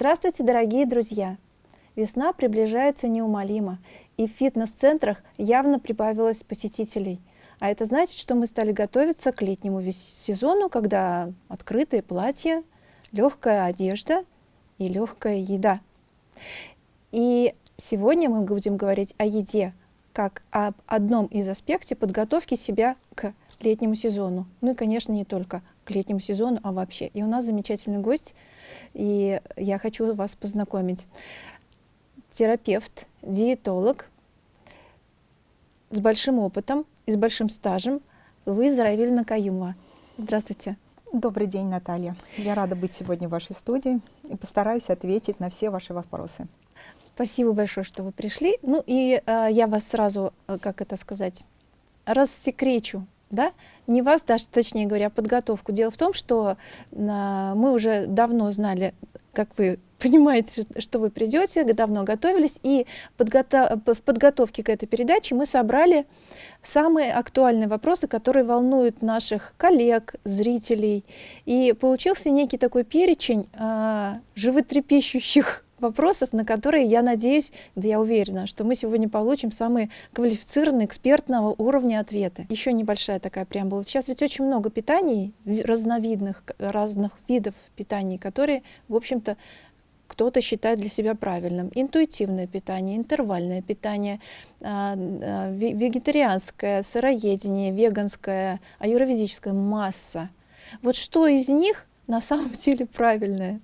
Здравствуйте, дорогие друзья! Весна приближается неумолимо, и в фитнес-центрах явно прибавилось посетителей. А это значит, что мы стали готовиться к летнему сезону, когда открытые платья, легкая одежда и легкая еда. И сегодня мы будем говорить о еде, как об одном из аспектов подготовки себя к летнему сезону. Ну и, конечно, не только к летнему сезону, а вообще. И у нас замечательный гость, и я хочу вас познакомить. Терапевт, диетолог с большим опытом и с большим стажем Луиза Равильевна Каюмова. Здравствуйте. Добрый день, Наталья. Я рада быть сегодня в вашей студии и постараюсь ответить на все ваши вопросы. Спасибо большое, что вы пришли. Ну и э, я вас сразу, э, как это сказать, рассекречу, да? Не вас, даже, точнее говоря, а подготовку. Дело в том, что э, мы уже давно знали, как вы понимаете, что вы придете, давно готовились, и подготов в подготовке к этой передаче мы собрали самые актуальные вопросы, которые волнуют наших коллег, зрителей. И получился некий такой перечень э, животрепещущих вопросов, на которые, я надеюсь, да я уверена, что мы сегодня получим самые квалифицированные, экспертного уровня ответы. Еще небольшая такая преамбула. Сейчас ведь очень много питаний, разновидных, разных видов питаний, которые, в общем-то, кто-то считает для себя правильным. Интуитивное питание, интервальное питание, а, а, вегетарианское, сыроедение, веганское, аюроведическая масса. Вот что из них на самом деле правильное?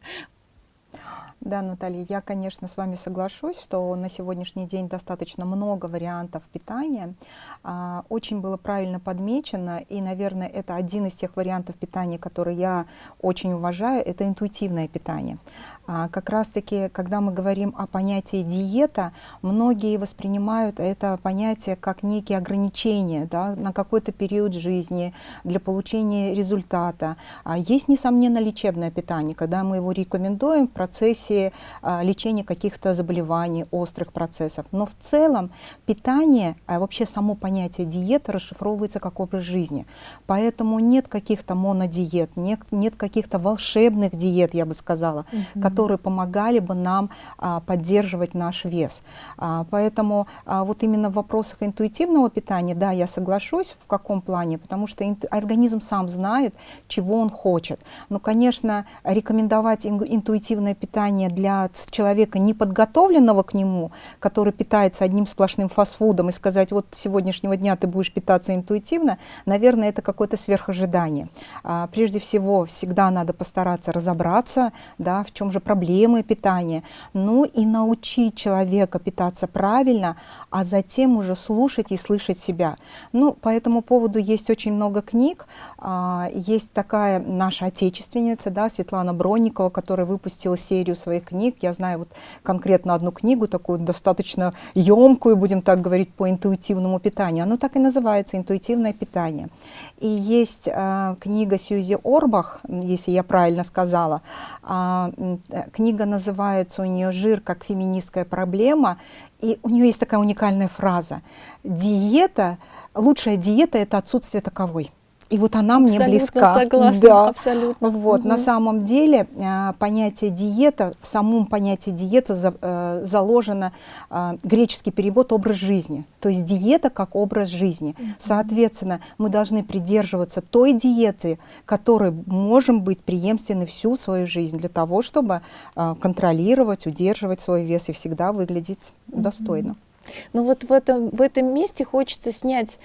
Да, Наталья, я, конечно, с вами соглашусь, что на сегодняшний день достаточно много вариантов питания. А, очень было правильно подмечено, и, наверное, это один из тех вариантов питания, которые я очень уважаю, это интуитивное питание. А, как раз-таки, когда мы говорим о понятии диета, многие воспринимают это понятие как некие ограничения да, на какой-то период жизни для получения результата. А есть, несомненно, лечебное питание, когда мы его рекомендуем в процессе а, лечения каких-то заболеваний, острых процессов. Но в целом питание, а вообще само понятие диета расшифровывается как образ жизни. Поэтому нет каких-то монодиет, нет, нет каких-то волшебных диет, я бы сказала, -hmm которые помогали бы нам а, поддерживать наш вес. А, поэтому а, вот именно в вопросах интуитивного питания, да, я соглашусь, в каком плане, потому что организм сам знает, чего он хочет. Но, конечно, рекомендовать интуитивное питание для человека, не подготовленного к нему, который питается одним сплошным фастфудом, и сказать, вот с сегодняшнего дня ты будешь питаться интуитивно, наверное, это какое-то сверхожидание. А, прежде всего, всегда надо постараться разобраться, да, в чем же проблемы питания, ну и научить человека питаться правильно, а затем уже слушать и слышать себя. Ну, по этому поводу есть очень много книг. А, есть такая наша отечественница, да, Светлана Бронникова, которая выпустила серию своих книг. Я знаю вот конкретно одну книгу, такую достаточно емкую, будем так говорить, по интуитивному питанию. Оно так и называется «Интуитивное питание». И есть а, книга Сьюзи Орбах, если я правильно сказала, а, книга называется у нее «Жир как феминистская проблема», и у нее есть такая уникальная фраза. Диета, лучшая диета – это отсутствие таковой. И вот она абсолютно мне близка. Согласна, да. абсолютно. Вот, угу. На самом деле а, понятие диета, в самом понятии диета за, а, заложено а, греческий перевод образ жизни. То есть диета как образ жизни. Угу. Соответственно, мы должны придерживаться той диеты, которой можем быть преемственны всю свою жизнь для того, чтобы контролировать, удерживать свой вес и всегда выглядеть угу. достойно. Ну вот в этом, в этом месте хочется снять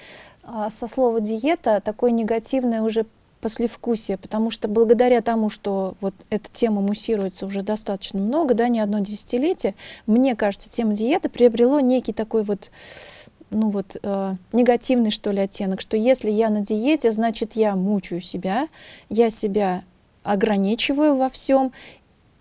со слова диета такое негативное уже послевкусие, потому что благодаря тому, что вот эта тема муссируется уже достаточно много, да, не одно десятилетие, мне кажется, тема диеты приобрело некий такой вот ну вот э, негативный что ли оттенок, что если я на диете, значит я мучаю себя, я себя ограничиваю во всем,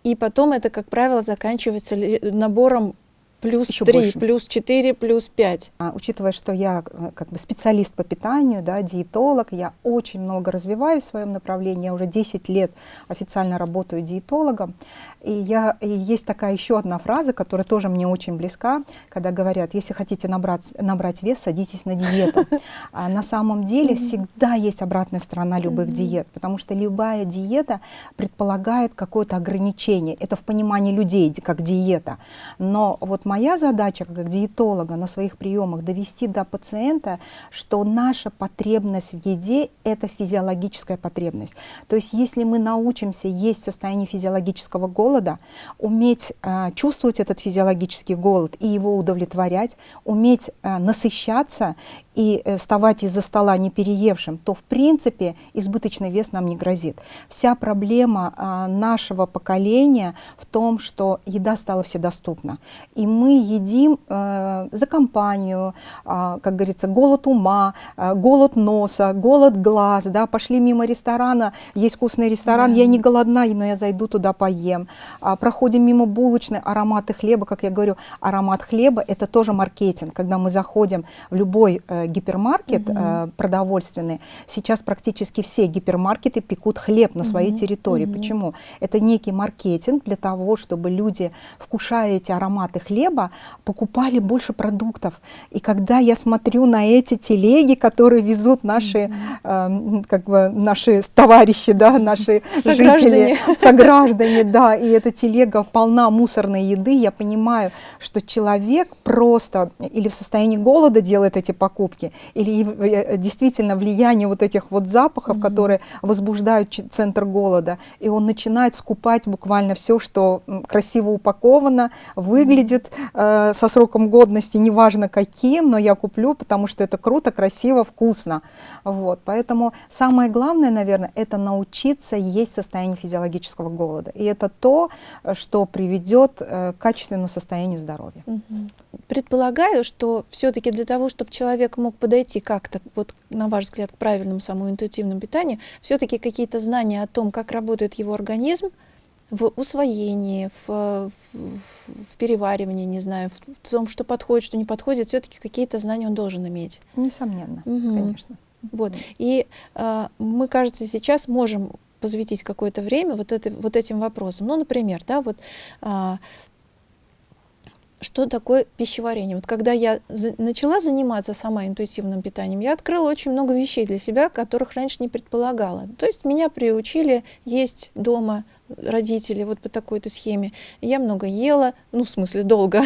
и потом это, как правило, заканчивается набором плюс Еще 3, больше. плюс 4, плюс 5. А, учитывая, что я э, как бы специалист по питанию, да, диетолог, я очень много развиваюсь в своем направлении, я уже 10 лет официально работаю диетологом, и, я, и есть такая еще одна фраза, которая тоже мне очень близка, когда говорят, если хотите набрать, набрать вес, садитесь на диету. А на самом деле всегда есть обратная сторона любых диет, потому что любая диета предполагает какое-то ограничение. Это в понимании людей, как диета. Но вот моя задача как диетолога на своих приемах довести до пациента, что наша потребность в еде – это физиологическая потребность. То есть если мы научимся есть в состоянии физиологического голода, уметь э, чувствовать этот физиологический голод и его удовлетворять, уметь э, насыщаться и э, вставать из-за стола не переевшим, то в принципе избыточный вес нам не грозит. Вся проблема а, нашего поколения в том, что еда стала вседоступна. И мы едим э, за компанию, а, как говорится, голод ума, а, голод носа, голод глаз. Да? Пошли мимо ресторана, есть вкусный ресторан, я не голодна, но я зайду туда поем. А, проходим мимо булочной, ароматы хлеба, как я говорю, аромат хлеба – это тоже маркетинг. Когда мы заходим в любой э, гипермаркет э, продовольственный, сейчас практически все гипермаркеты пекут хлеб на своей территории. Почему? Это некий маркетинг для того, чтобы люди, вкушая эти ароматы хлеба, покупали больше продуктов. И когда я смотрю на эти телеги, которые везут наши, э, как бы, наши товарищи, да, наши Сограждане. жители, сограждане, да, и эта телега полна мусорной еды, я понимаю, что человек просто или в состоянии голода делает эти покупки, или э, действительно влияние вот этих вот запахов, которые возбуждают центр голода, и он начинает скупать буквально все, что красиво упаковано, выглядит э, со сроком годности, неважно каким, но я куплю, потому что это круто, красиво, вкусно. Вот. Поэтому самое главное, наверное, это научиться есть в состоянии физиологического голода. И это то, э, что приведет э, к качественному состоянию здоровья. Мгм. Предполагаю, что все-таки для того, чтобы человек мог подойти как-то, вот на ваш взгляд, к правильному самому интуитивному питанию, все-таки какие-то знания о том, как работает его организм в усвоении, в, в- в переваривании, не знаю, в, в том, что подходит, что не подходит, все-таки какие-то знания он должен иметь. Несомненно, Мгм. конечно. Вот. И а, мы, кажется, сейчас можем посвятить какое-то время вот, это, вот этим вопросам. Ну, например, да, вот а, что такое пищеварение? Вот когда я за- начала заниматься сама интуитивным питанием, я открыла очень много вещей для себя, которых раньше не предполагала. То есть меня приучили есть дома родители вот по такой-то схеме. Я много ела, ну, в смысле, долго.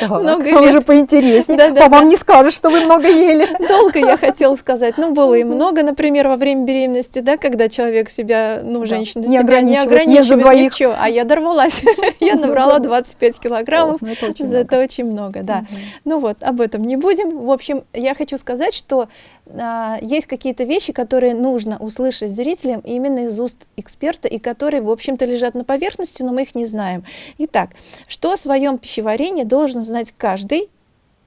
Так, Много а лет. уже поинтереснее. Да-да-да. По вам не скажешь, что вы много ели. Долго я хотела сказать, ну было и много, например, во время беременности, да, когда человек себя, ну Да. женщина себя не ограничивает, не ограничивает двоих. чём, а я дорвалась, я набрала 25 килограммов, О, ну это очень это много. очень много, да. Ну вот, об этом не будем. В общем, я хочу сказать, что а, есть какие-то вещи, которые нужно услышать зрителям именно из уст эксперта, и которые, в общем-то, лежат на поверхности, но мы их не знаем. Итак, что о своем пищеварении должен знать каждый?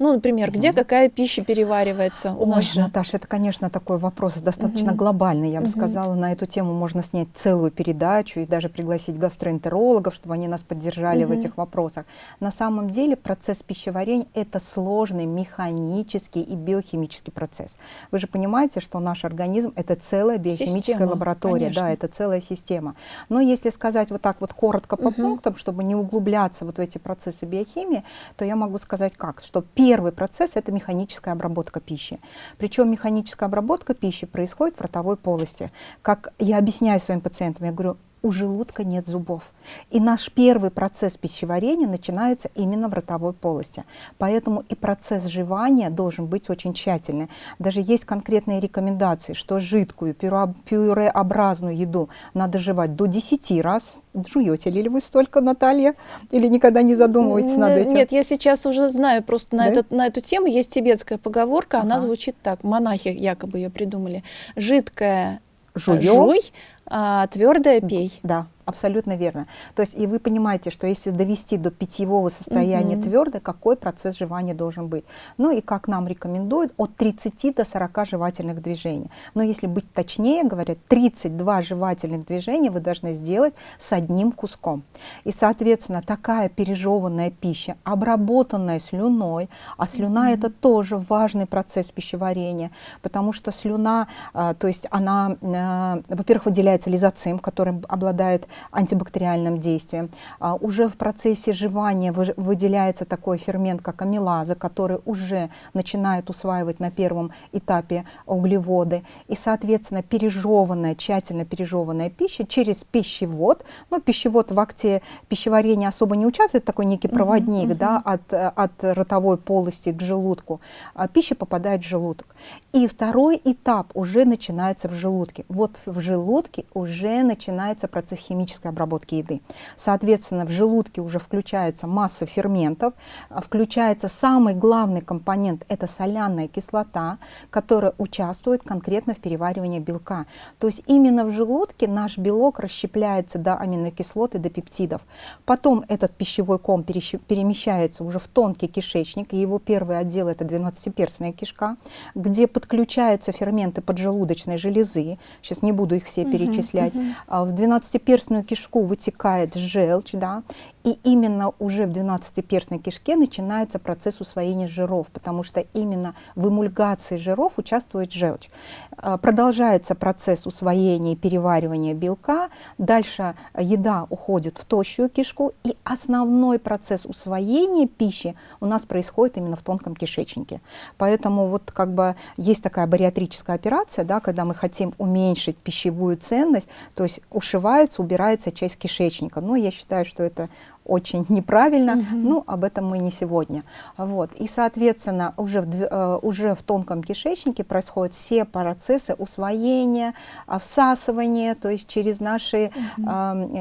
Ну, например, где какая пища переваривается? У Ой, нас же. Наташа, это, конечно, такой вопрос достаточно Мгм. глобальный. Я бы Мгм. сказала, на эту тему можно снять целую передачу и даже пригласить гастроэнтерологов, чтобы они нас поддержали в Мгм. этих вопросах. На самом деле процесс пищеварения – это сложный механический и биохимический процесс. Вы же понимаете, что наш организм – это целая биохимическая Система, лаборатория, конечно. да, это целая система. Но если сказать вот так вот коротко по Мгм. пунктам, чтобы не углубляться вот в эти процессы биохимии, то я могу сказать как, что первый процесс – это механическая обработка пищи. Причем механическая обработка пищи происходит в ротовой полости. Как я объясняю своим пациентам, я говорю, у желудка нет зубов. И наш первый процесс пищеварения начинается именно в ротовой полости. Поэтому и процесс жевания должен быть очень тщательный. Даже есть конкретные рекомендации, что жидкую пюре- пюреобразную еду надо жевать до 10 раз. Жуете ли вы столько, Наталья? Или никогда не задумываетесь над этим? Нет, я сейчас уже знаю просто на, Да? этот, на эту тему есть тибетская поговорка, она Ага. звучит так, монахи якобы ее придумали. Жидкое Жуем? жуй, а твердое пей. Да, Абсолютно верно. То есть и вы понимаете, что если довести до питьевого состояния угу. твердо, какой процесс жевания должен быть. Ну и как нам рекомендуют, от 30 до 40 жевательных движений. Но если быть точнее, говорят, 32 жевательных движения вы должны сделать с одним куском. И, соответственно, такая пережеванная пища, обработанная слюной, а слюна угу. это тоже важный процесс пищеварения, потому что слюна, а, то есть она, а, во-первых, выделяется лизоцим, который обладает антибактериальным действием. А, уже в процессе жевания выделяется такой фермент, как амилаза, который уже начинает усваивать на первом этапе углеводы. И, соответственно, пережеванная, тщательно пережеванная пища через пищевод, ну, пищевод в акте пищеварения особо не участвует, такой некий проводник, uh -huh. да, от, от ротовой полости к желудку, а пища попадает в желудок. И второй этап уже начинается в желудке. Вот в желудке уже начинается процесс термической обработки еды. Соответственно, в желудке уже включается масса ферментов, включается самый главный компонент – это соляная кислота, которая участвует конкретно в переваривании белка. То есть именно в желудке наш белок расщепляется до аминокислот и до пептидов. Потом этот пищевой ком перемещается уже в тонкий кишечник, и его первый отдел – это 12-перстная кишка, где подключаются ферменты поджелудочной железы. Сейчас не буду их все угу, перечислять. Угу. В 12 двенадцатиперстную кишку вытекает желчь, да, и именно уже в двенадцатиперстной кишке начинается процесс усвоения жиров, потому что именно в эмульгации жиров участвует желчь. А, продолжается процесс усвоения и переваривания белка, дальше еда уходит в тощую кишку, и основной процесс усвоения пищи у нас происходит именно в тонком кишечнике. Поэтому вот как бы есть такая бариатрическая операция, да, когда мы хотим уменьшить пищевую ценность, то есть ушивается, убирается часть кишечника. Но я считаю, что это очень неправильно, угу. ну, об этом мы не сегодня. Вот. И, соответственно, уже в, э, уже в тонком кишечнике происходят все процессы усвоения, всасывания, то есть через наши угу.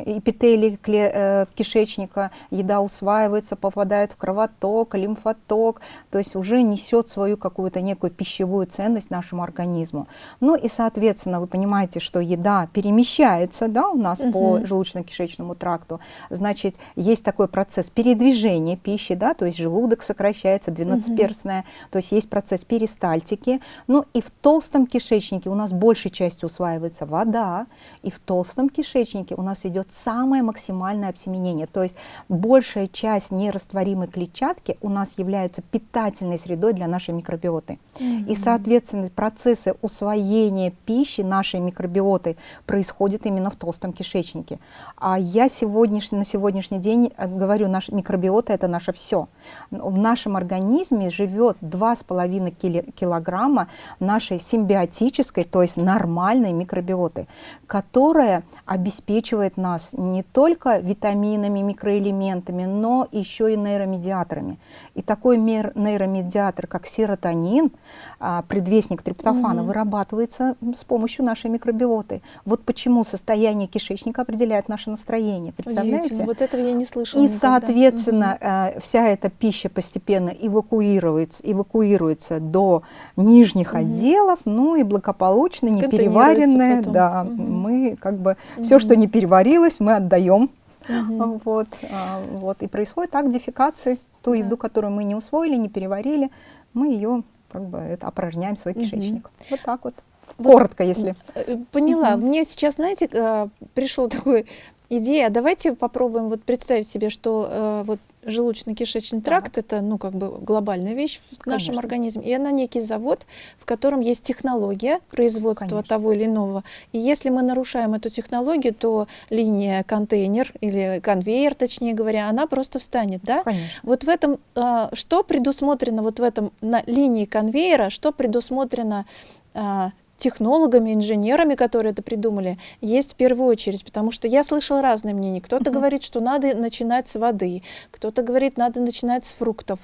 эпители э, кишечника еда усваивается, попадает в кровоток, лимфоток, то есть уже несет свою какую-то некую пищевую ценность нашему организму. Ну и, соответственно, вы понимаете, что еда перемещается да, у нас угу. по желудочно-кишечному тракту, значит, есть такой процесс передвижения пищи, да, то есть желудок сокращается, 12-перстная, угу. то есть есть процесс перистальтики. Ну и в толстом кишечнике у нас большей частью усваивается вода, и в толстом кишечнике у нас идет самое максимальное обсеменение, то есть большая часть нерастворимой клетчатки у нас является питательной средой для нашей микробиоты. Угу. И, соответственно, процессы усвоения пищи нашей микробиоты происходят именно в толстом кишечнике. А я сегодняшний, на сегодняшний день день э, говорю, наш микробиота это наше все. В нашем организме живет 2,5 килограмма нашей симбиотической, то есть нормальной микробиоты, которая обеспечивает нас не только витаминами, микроэлементами, но еще и нейромедиаторами. И такой нейромедиатор, как серотонин, а, предвестник триптофана, угу. вырабатывается с помощью нашей микробиоты. Вот почему состояние кишечника определяет наше настроение. Представляете? Вот этого я не слышала. И, никогда. соответственно, угу. вся эта пища постепенно эвакуируется, эвакуируется до нижних угу. отделов, ну и благополучно, не переваренное, да, угу. мы как бы угу. все, что не переварилось, мы отдаем. Угу. Вот, а, вот, и происходит так дефекации. Ту да. еду, которую мы не усвоили, не переварили, мы ее как бы это опорожняем свой кишечник. Угу. Вот так вот. Коротко, если. Э, поняла. Угу. Мне сейчас, знаете, э, пришел такой идея. Давайте попробуем вот представить себе, что э, вот желудочно-кишечный тракт да. это ну как бы глобальная вещь в Конечно. нашем организме, и она некий завод, в котором есть технология производства Конечно. того или иного. И если мы нарушаем эту технологию, то линия контейнер или конвейер, точнее говоря, она просто встанет, да? Конечно. Вот в этом э, что предусмотрено вот в этом на линии конвейера, что предусмотрено э, технологами, инженерами, которые это придумали, есть в первую очередь, потому что я слышала разные мнения. Кто-то uh -huh. говорит, что надо начинать с воды, кто-то говорит, надо начинать с фруктов,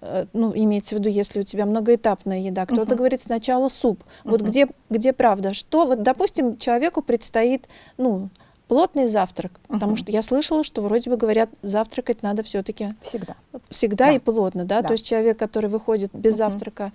э, ну, имеется в виду, если у тебя многоэтапная еда, кто-то uh -huh. говорит сначала суп. Uh -huh. Вот где, где правда? Что, вот, допустим, человеку предстоит, ну, плотный завтрак, uh -huh. потому что я слышала, что вроде бы говорят, завтракать надо все-таки всегда, всегда да. и плотно, да? да, то есть человек, который выходит без uh -huh. завтрака,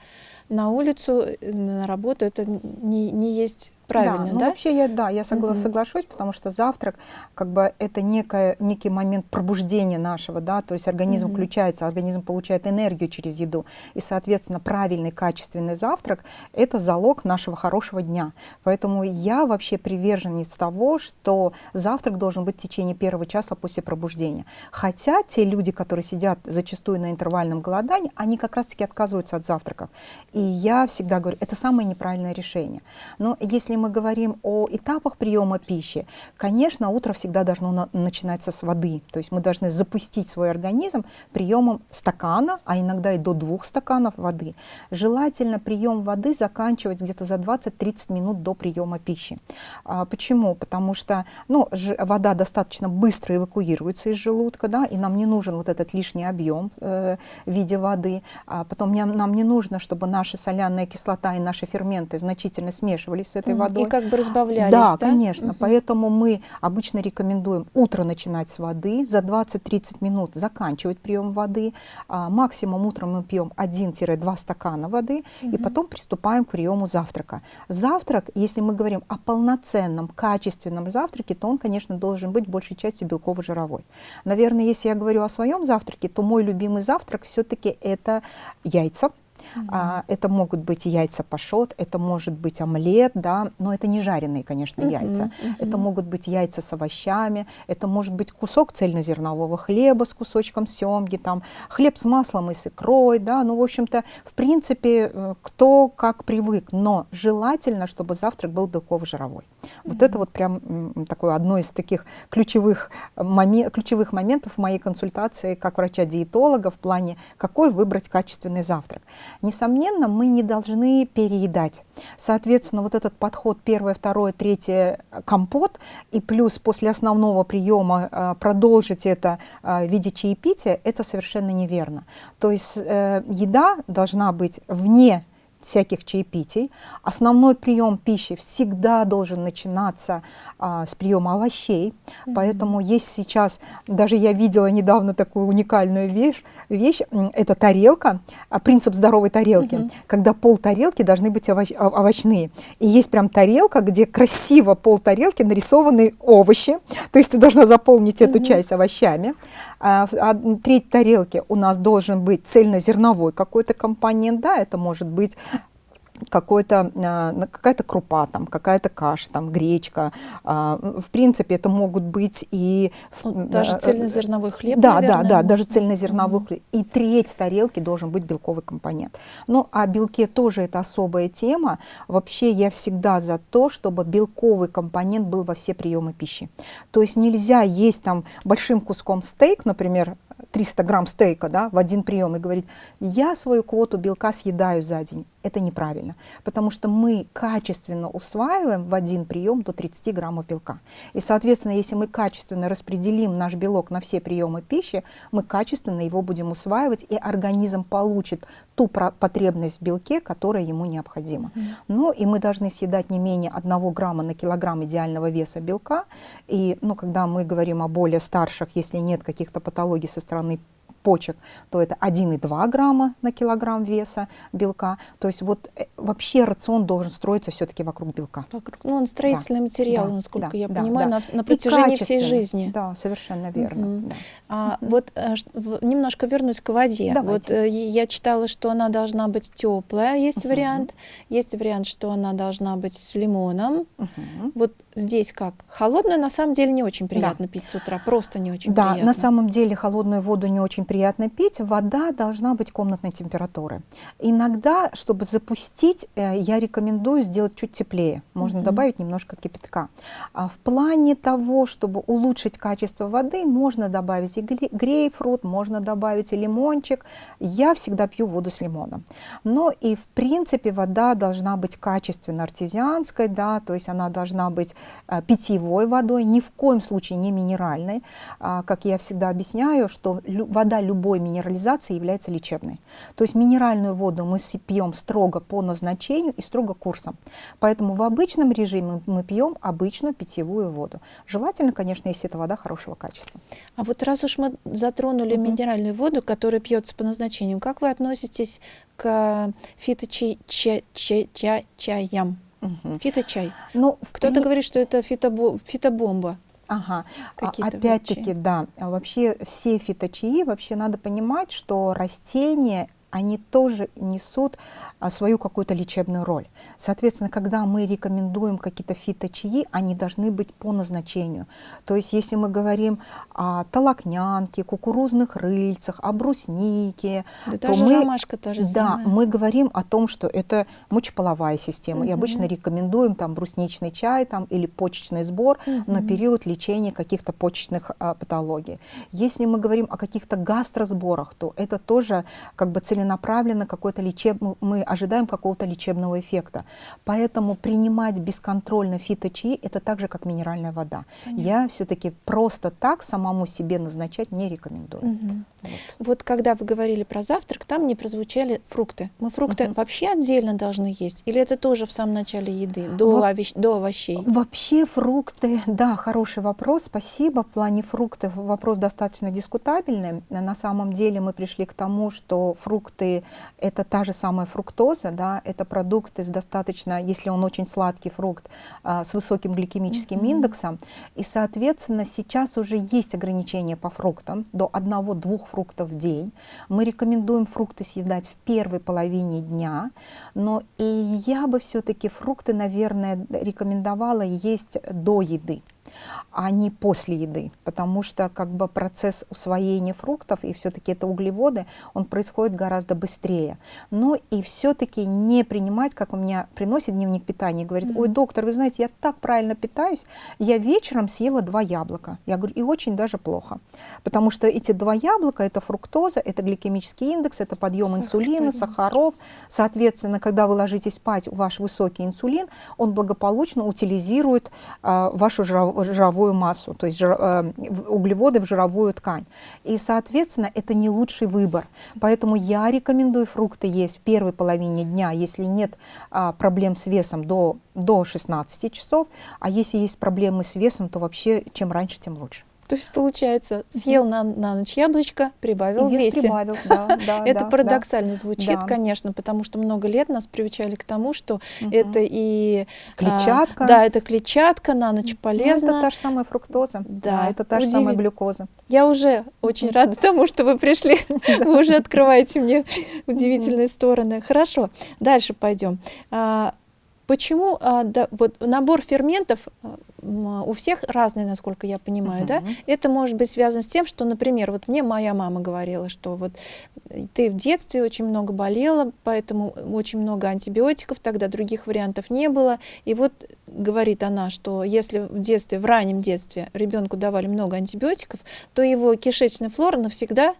на улицу, э, на работу, это не, не есть правильно, да? Ну, вообще я, да, я согла- угу. соглашусь, потому что завтрак, как бы, это некое, некий момент пробуждения нашего, да, то есть организм угу. включается, организм получает энергию через еду, и, соответственно, правильный, качественный завтрак – это залог нашего хорошего дня. Поэтому я вообще приверженец того, что завтрак должен быть в течение первого часа после пробуждения. Хотя те люди, которые сидят зачастую на интервальном голодании, они как раз-таки отказываются от завтраков. И я всегда говорю, это самое неправильное решение. Но если мы говорим о этапах приема пищи, конечно, утро всегда должно на начинаться с воды. То есть мы должны запустить свой организм приемом стакана, а иногда и до двух стаканов воды. Желательно прием воды заканчивать где-то за 20-30 минут до приема пищи. А, почему? Потому что ну, вода достаточно быстро эвакуируется из желудка, да, и нам не нужен вот этот лишний объем э, в виде воды. А потом нам не нужно, чтобы наша соляная кислота и наши ферменты значительно смешивались с этой водой. И как бы разбавлялись, да? Да, конечно. Угу. Поэтому мы обычно рекомендуем утро начинать с воды, за 20-30 минут заканчивать прием воды. А, максимум утром мы пьем 1-2 стакана воды, угу. и потом приступаем к приему завтрака. Завтрак, если мы говорим о полноценном, качественном завтраке, то он, конечно, должен быть большей частью белково-жировой. Наверное, если я говорю о своем завтраке, то мой любимый завтрак все-таки это яйца, Mm -hmm. а, это могут быть яйца пашот, это может быть омлет, да, но это не жареные, конечно, mm -hmm. яйца. Mm -hmm. Это могут быть яйца с овощами, это может быть кусок цельнозернового хлеба с кусочком семги, там, хлеб с маслом и с икрой, да, ну, в общем-то, в принципе, э, кто как привык, но желательно, чтобы завтрак был белково-жировой. Mm -hmm. Вот это вот прям такое одно из таких ключевых, момент, ключевых моментов в моей консультации как врача-диетолога в плане, какой выбрать качественный завтрак. Несомненно, мы не должны переедать. Соответственно, вот этот подход первое, второе, третье компот, и плюс после основного приема э, продолжить это э, в виде чаепития, это совершенно неверно. То есть э, еда должна быть вне всяких чаепитий. Основной прием пищи всегда должен начинаться а, с приема овощей, mm -hmm. поэтому есть сейчас, даже я видела недавно такую уникальную вещь, вещь это тарелка, а, принцип здоровой тарелки, mm -hmm. когда пол тарелки должны быть овощ, овощные. И есть прям тарелка, где красиво пол тарелки нарисованы овощи, то есть ты должна заполнить mm -hmm. эту часть овощами. А, а треть тарелки у нас должен быть цельнозерновой какой-то компонент, да, это может быть какой-то, а, какая-то крупа, там, какая-то каша, там, гречка. А, в принципе, это могут быть и... Ну, даже цельнозерновой хлеб, Да, наверное. да, да, даже цельнозерновой хлеб. И треть тарелки должен быть белковый компонент. Ну, а белке тоже это особая тема. Вообще я всегда за то, чтобы белковый компонент был во все приемы пищи. То есть нельзя есть там большим куском стейк, например, 300 грамм стейка да, в один прием и говорить, я свою квоту белка съедаю за день. Это неправильно, потому что мы качественно усваиваем в один прием до 30 граммов белка. И, соответственно, если мы качественно распределим наш белок на все приемы пищи, мы качественно его будем усваивать, и организм получит ту потребность в белке, которая ему необходима. Mm -hmm. Ну и мы должны съедать не менее 1 грамма на килограмм идеального веса белка. И ну, когда мы говорим о более старших, если нет каких-то патологий со стороны почек, то это 1,2 грамма на килограмм веса белка. То есть вот э, вообще рацион должен строиться все-таки вокруг белка. Вокруг, ну, он строительный да, материал, да, насколько да, я да, понимаю, да. На, на протяжении всей жизни. Да, совершенно верно. Угу. Да. А, угу. Вот а, в, немножко вернусь к воде. Давайте. Вот э, я читала, что она должна быть теплая, есть угу. вариант. Есть вариант, что она должна быть с лимоном. Угу. Вот здесь как? Холодную на самом деле не очень приятно да. пить с утра, просто не очень да, приятно. Да, на самом деле холодную воду не очень приятно пить. Вода должна быть комнатной температуры. Иногда, чтобы запустить, э, я рекомендую сделать чуть теплее. Можно mm -hmm. добавить немножко кипятка. А в плане того, чтобы улучшить качество воды, можно добавить и грейпфрут, можно добавить и лимончик. Я всегда пью воду с лимоном. Но и в принципе вода должна быть качественно артезианской, да, то есть она должна быть питьевой водой, ни в коем случае не минеральной. А, как я всегда объясняю, что вода любой минерализации является лечебной. То есть минеральную воду мы пьем строго по назначению и строго курсом. Поэтому в обычном режиме мы пьем обычную питьевую воду. Желательно, конечно, если это вода хорошего качества. А вот раз уж мы затронули угу. минеральную воду, которая пьется по назначению, как вы относитесь к фиточаям? Угу. Фиточай. Ну, Кто-то при... говорит, что это фитобо... фитобомба. Ага, а, опять-таки, да, вообще все фиточаи, вообще надо понимать, что растения они тоже несут а, свою какую-то лечебную роль. Соответственно, когда мы рекомендуем какие-то фиточаи, они должны быть по назначению. То есть, если мы говорим о толокнянке, кукурузных рыльцах, о бруснике, да то мы, ромашка та же да, мы говорим о том, что это мочеполовая система. Угу. И обычно рекомендуем там брусничный чай там, или почечный сбор угу. на период лечения каких-то почечных а, патологий. Если мы говорим о каких-то гастросборах, то это тоже как бы целенаправленно целенаправленно какой-то лечеб... мы ожидаем какого-то лечебного эффекта. Поэтому принимать бесконтрольно фиточаи – это так же, как минеральная вода. Понятно. Я все-таки просто так самому себе назначать не рекомендую. Угу. Вот. вот когда вы говорили про завтрак, там не прозвучали фрукты. Мы фрукты угу. вообще отдельно должны есть? Или это тоже в самом начале еды, до, Во... овощ... до овощей? Вообще фрукты, да, хороший вопрос, спасибо. В плане фруктов вопрос достаточно дискутабельный. На самом деле мы пришли к тому, что фрукты фрукты – это та же самая фруктоза, да, это продукты с достаточно, если он очень сладкий фрукт, а, с высоким гликемическим mm -hmm. индексом. И, соответственно, сейчас уже есть ограничения по фруктам, до одного-двух фруктов в день. Мы рекомендуем фрукты съедать в первой половине дня, но и я бы все-таки фрукты, наверное, рекомендовала есть до еды а не после еды, потому что как бы процесс усвоения фруктов, и все-таки это углеводы, он происходит гораздо быстрее. Но и все-таки не принимать, как у меня приносит дневник питания, говорит, ой, доктор, вы знаете, я так правильно питаюсь, я вечером съела два яблока. Я говорю, и очень даже плохо, потому что эти два яблока, это фруктоза, это гликемический индекс, это подъем Сахар, инсулина, сахаров. Соответственно, когда вы ложитесь спать, ваш высокий инсулин, он благополучно утилизирует э, вашу жировую жировую массу, то есть жир, э, углеводы в жировую ткань. И, соответственно, это не лучший выбор. Поэтому я рекомендую фрукты есть в первой половине дня, если нет а, проблем с весом до, до 16 часов, а если есть проблемы с весом, то вообще чем раньше, тем лучше. То есть, получается, съел на, на ночь яблочко, прибавил в весе. прибавил, да, да, Это парадоксально звучит, конечно, потому что много лет нас приучали к тому, что это и... А, клетчатка. Да, это клетчатка, на ночь полезно. Ну, это та же самая фруктоза, да, это та же самая глюкоза. Я уже очень рада тому, что вы пришли. Вы уже открываете мне удивительные стороны. Хорошо, дальше пойдем. А, почему а, да, вот набор ферментов у всех разные, насколько я понимаю, uh -huh. да? Это может быть связано с тем, что, например, вот мне моя мама говорила, что вот ты в детстве очень много болела, поэтому очень много антибиотиков, тогда других вариантов не было. И вот говорит она, что если в детстве, в раннем детстве ребенку давали много антибиотиков, то его кишечная флора навсегда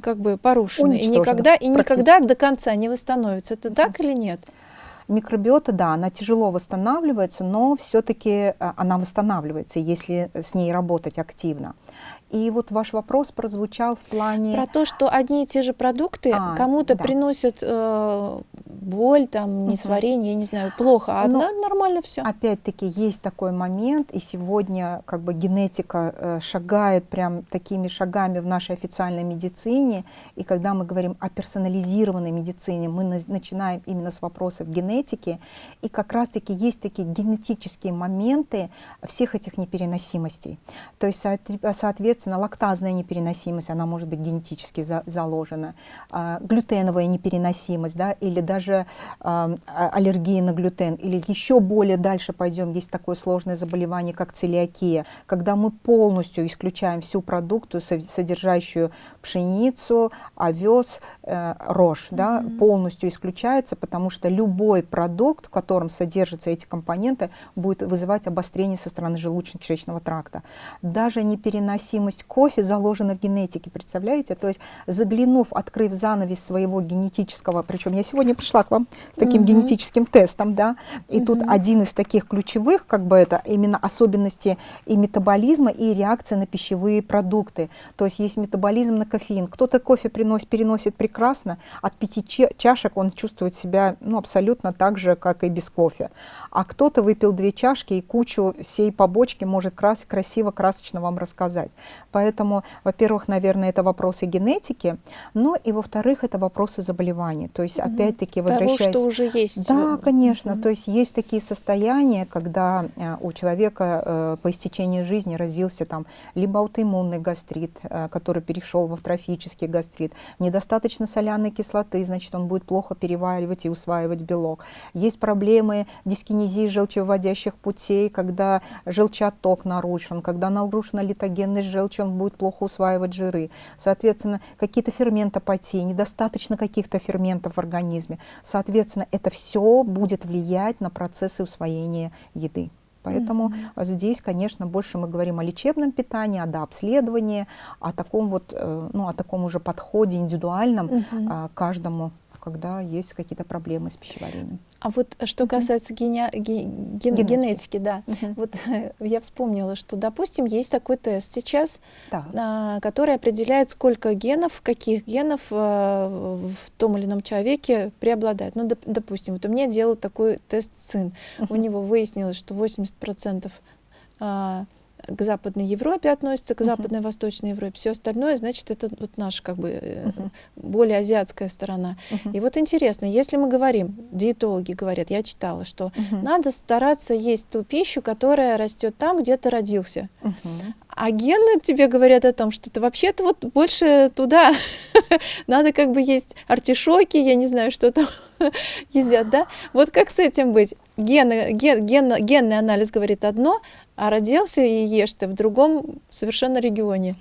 как бы порушена и никогда и никогда до конца не восстановится. Это так или нет? Микробиота, да, она тяжело восстанавливается, но все-таки э, она восстанавливается, если с ней работать активно. И вот ваш вопрос прозвучал в плане... Про то, что одни и те же продукты а, кому-то да. приносят э, боль, там, несварение, угу. я не знаю, плохо, а Но, нормально все. Опять-таки есть такой момент, и сегодня как бы генетика э, шагает прям такими шагами в нашей официальной медицине, и когда мы говорим о персонализированной медицине, мы на, начинаем именно с вопросов генетики, и как раз-таки есть такие генетические моменты всех этих непереносимостей. То есть, соответственно, Соответственно, лактазная непереносимость, она может быть генетически за, заложена, а, глютеновая непереносимость, да, или даже а, а, аллергия на глютен, или еще более дальше пойдем, есть такое сложное заболевание, как целиакия, когда мы полностью исключаем всю продукцию, содержащую пшеницу, овес, э, рожь, да, mm -hmm. полностью исключается, потому что любой продукт, в котором содержатся эти компоненты, будет вызывать обострение со стороны желудочно-кишечного тракта. Даже непереносимость необходимость кофе заложена в генетике, представляете? То есть заглянув, открыв занавес своего генетического, причем я сегодня пришла к вам с таким -hmm. генетическим тестом, да, и -hmm. тут один из таких ключевых, как бы это именно особенности и метаболизма, и реакции на пищевые продукты. То есть есть метаболизм на кофеин. Кто-то кофе приносит, переносит прекрасно, от пяти чашек он чувствует себя ну, абсолютно так же, как и без кофе. А кто-то выпил две чашки и кучу всей побочки может крас красиво, красочно вам рассказать. Поэтому, во-первых, наверное, это вопросы генетики, но и, во-вторых, это вопросы заболеваний. То есть, опять-таки, вот того, что уже есть. Да, конечно. Mm -hmm. То есть есть такие состояния, когда э, у человека э, по истечении жизни развился там либо аутоиммунный гастрит, э, который перешел в атрофический гастрит, недостаточно соляной кислоты, значит, он будет плохо переваривать и усваивать белок. Есть проблемы дискинезии желчевыводящих путей, когда желчаток нарушен, когда нарушена литогенность желчи, он будет плохо усваивать жиры. Соответственно, какие-то ферментопатии, недостаточно каких-то ферментов в организме. Соответственно, это все будет влиять на процессы усвоения еды. Поэтому mm -hmm. здесь, конечно, больше мы говорим о лечебном питании, о дообследовании, о таком вот, э, ну, о таком уже подходе индивидуальном mm -hmm. каждому когда есть какие-то проблемы с пищеварением. А вот что касается гене... ген... генетики. генетики, да, угу. вот я вспомнила, что, допустим, есть такой тест сейчас, да. а, который определяет, сколько генов, каких генов а, в том или ином человеке преобладает. Ну, доп, допустим, вот у меня делал такой тест сын, угу. у него выяснилось, что 80% а, к Западной Европе относится, к uh -huh. Западной и Восточной Европе. Все остальное, значит, это вот наша как бы uh -huh. более азиатская сторона. Uh -huh. И вот интересно, если мы говорим, диетологи говорят, я читала, что uh -huh. надо стараться есть ту пищу, которая растет там, где ты родился. Uh -huh. А гены тебе говорят о том, что ты вообще-то вот больше туда. Надо как бы есть артишоки, я не знаю, что там едят, да? Вот как с этим быть? Гены, ген, ген, генный анализ говорит одно, а родился и ешь ты в другом совершенно регионе.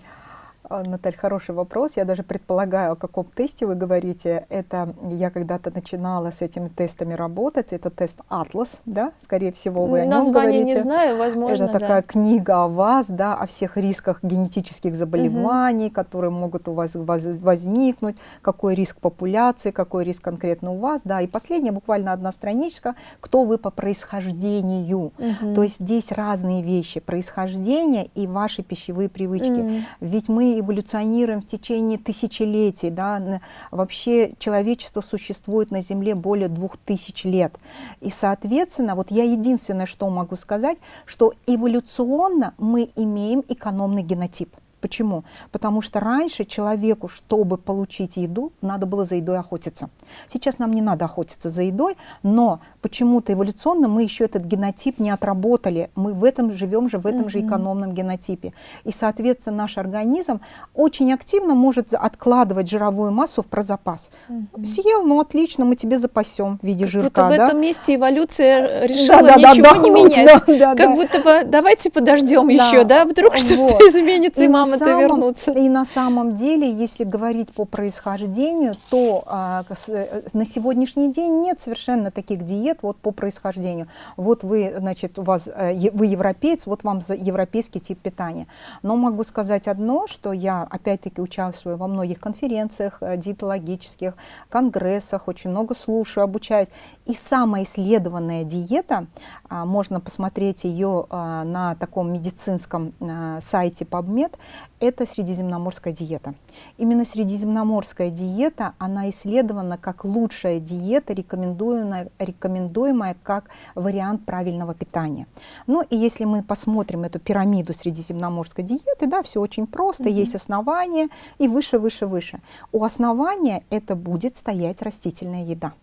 А, Наталья, хороший вопрос. Я даже предполагаю, о каком тесте вы говорите. Это я когда-то начинала с этими тестами работать. Это тест Атлас, да? Скорее всего, вы о нем Название не знаю, возможно, Это такая книга о вас, да, о всех рисках генетических заболеваний, угу. которые могут у вас возникнуть, какой риск популяции, какой риск конкретно у вас, да. И последняя, буквально одна страничка, кто вы по происхождению. Угу. То есть здесь разные вещи, происхождение и ваши пищевые привычки. Угу. Ведь мы эволюционируем в течение тысячелетий. Да? Вообще человечество существует на Земле более двух тысяч лет. И, соответственно, вот я единственное, что могу сказать, что эволюционно мы имеем экономный генотип. Почему? Потому что раньше человеку, чтобы получить еду, надо было за едой охотиться. Сейчас нам не надо охотиться за едой, но почему-то эволюционно мы еще этот генотип не отработали. Мы в этом живем же, в этом mm -hmm. же экономном генотипе. И, соответственно, наш организм очень активно может откладывать жировую массу в прозапас. Mm -hmm. Съел, ну отлично, мы тебе запасем в виде как жирка. Будто да? в этом месте эволюция решила да, да, ничего да, не менять. Да, да, как да. будто бы давайте подождем да. еще, да, вдруг вот. что-то изменится, и мама самом, это вернуться. И на самом деле, если говорить по происхождению, то а, с, э, на сегодняшний день нет совершенно таких диет вот по происхождению. Вот вы, значит, у вас, э, вы европеец, вот вам за европейский тип питания. Но могу сказать одно, что я опять-таки участвую во многих конференциях э, диетологических, конгрессах, очень много слушаю, обучаюсь. И самая исследованная диета, а, можно посмотреть ее а, на таком медицинском сайте PubMed, это средиземноморская диета. Именно средиземноморская диета, она исследована как лучшая диета, рекомендуемая, рекомендуемая как вариант правильного питания. Ну и если мы посмотрим эту пирамиду средиземноморской диеты, да, все очень просто, mm -hmm. есть основание и выше, выше, выше. У основания это будет стоять растительная еда.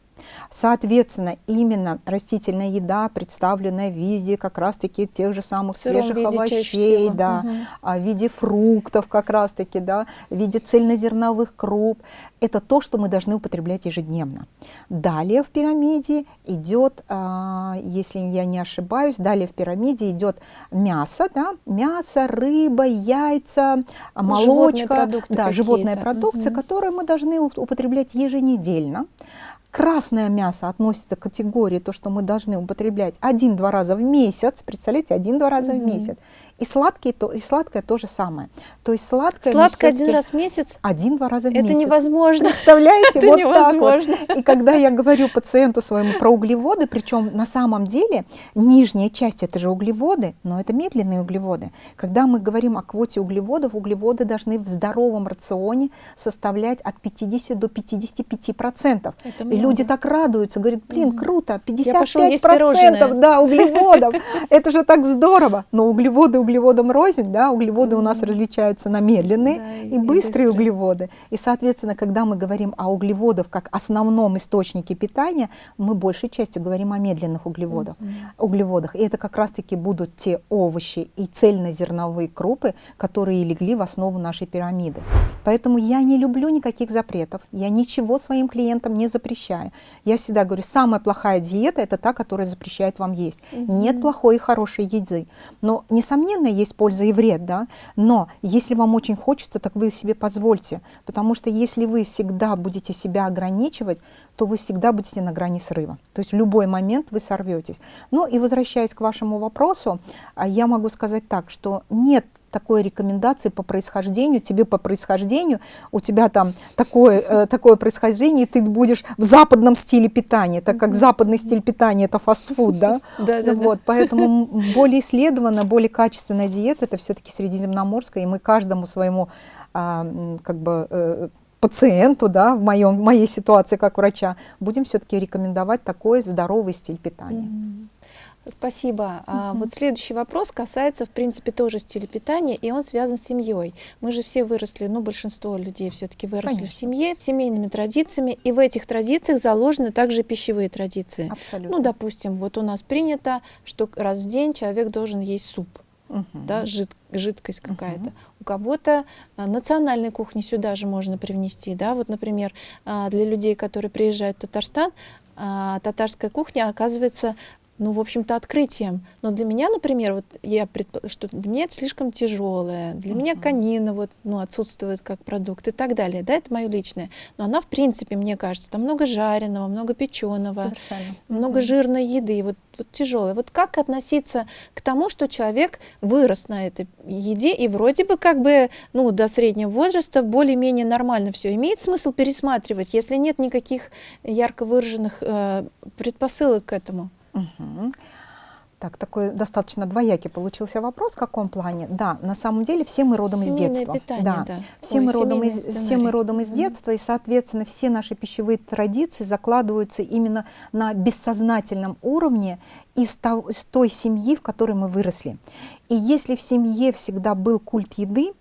Соответственно, именно растительная еда, представленная в виде как раз-таки тех же самых свежих овощей, да, угу. в виде фруктов как раз-таки, да, в виде цельнозерновых круп, это то, что мы должны употреблять ежедневно. Далее в пирамиде идет, а, если я не ошибаюсь, далее в пирамиде идет мясо, да, мясо, рыба, яйца, молочка, да, животная продукция, угу. которую мы должны употреблять еженедельно. Красное мясо относится к категории, то, что мы должны употреблять один-два раза в месяц, представляете, один-два раза mm -hmm. в месяц. И, сладкие, то, и сладкое то же самое. То есть сладкое... Сладкое один раз в месяц? Один-два раза в это месяц. Это невозможно. Представляете? Это вот невозможно. Так вот. И когда я говорю пациенту своему про углеводы, причем на самом деле нижняя часть это же углеводы, но это медленные углеводы. Когда мы говорим о квоте углеводов, углеводы должны в здоровом рационе составлять от 50 до 55 процентов. И люди так радуются, говорят, блин, круто, Я пошел есть 55% пирожное. да, углеводов, это же так здорово. Но углеводы углеводам рознь, да, углеводы у нас различаются на медленные Да, и- и быстрые быстрые. углеводы. И, соответственно, когда мы говорим о углеводах как основном источнике питания, мы большей частью говорим о медленных углеводах. углеводах. И это как раз-таки будут те овощи и цельнозерновые крупы, которые легли в основу нашей пирамиды. Поэтому я не люблю никаких запретов, я ничего своим клиентам не запрещаю. Я всегда говорю, самая плохая диета – это та, которая запрещает вам есть. Нет плохой и хорошей еды. Но, несомненно, есть польза и вред, да? Но если вам очень хочется, так вы себе позвольте. Потому что если вы всегда будете себя ограничивать, то вы всегда будете на грани срыва. То есть в любой момент вы сорветесь. Ну и возвращаясь к вашему вопросу, а, я могу сказать так, что нет такой рекомендации по происхождению, тебе по происхождению, у тебя там такое, э, такое происхождение, и ты будешь в западном стиле питания, так как западный стиль питания это фастфуд, да? Да-да-да. Вот, поэтому более исследованная, более качественная диета это все-таки средиземноморская, и мы каждому своему а, как бы э, пациенту, да, в, моем, в моей ситуации как врача, будем все-таки рекомендовать такой здоровый стиль питания. Мгм. Спасибо. А вот следующий вопрос касается, в принципе, тоже стиля питания, и он связан с семьей. Мы же все выросли, ну, большинство людей все-таки выросли в Конечно. семье, семейными традициями, и в этих традициях заложены также пищевые традиции. Абсолютно. Ну, допустим, вот у нас принято, что раз в день человек должен есть суп, Мгм. да, жид- жидкость какая-то. У кого-то а, национальной кухни сюда же можно привнести, да, вот, например, а, для людей, которые приезжают в Татарстан, а, татарская кухня оказывается ну, в общем-то, открытием. Но для меня, например, вот я предп- что для меня это слишком тяжелое. Для меня Мгм. конина вот, ну, отсутствует как продукт и так далее. Да, это мое личное. Но она, в принципе, мне кажется, там много жареного, много печеного Совершенно. много Мгм. жирной еды, вот, вот тяжелое. Вот как относиться к тому, что человек вырос на этой еде и вроде бы как бы ну, до среднего возраста более-менее нормально все. Имеет смысл пересматривать, если нет никаких ярко выраженных э, предпосылок к этому? Мгм. Так, такой достаточно двоякий получился вопрос. В каком плане? Да, на самом деле все мы родом из Семейное детства. питание, да. да. Все, Ой, мы родом из, все мы родом из детства, и, соответственно, все наши пищевые традиции закладываются именно на бессознательном уровне из, того- из той семьи, в которой мы выросли. И если в семье всегда был культ еды,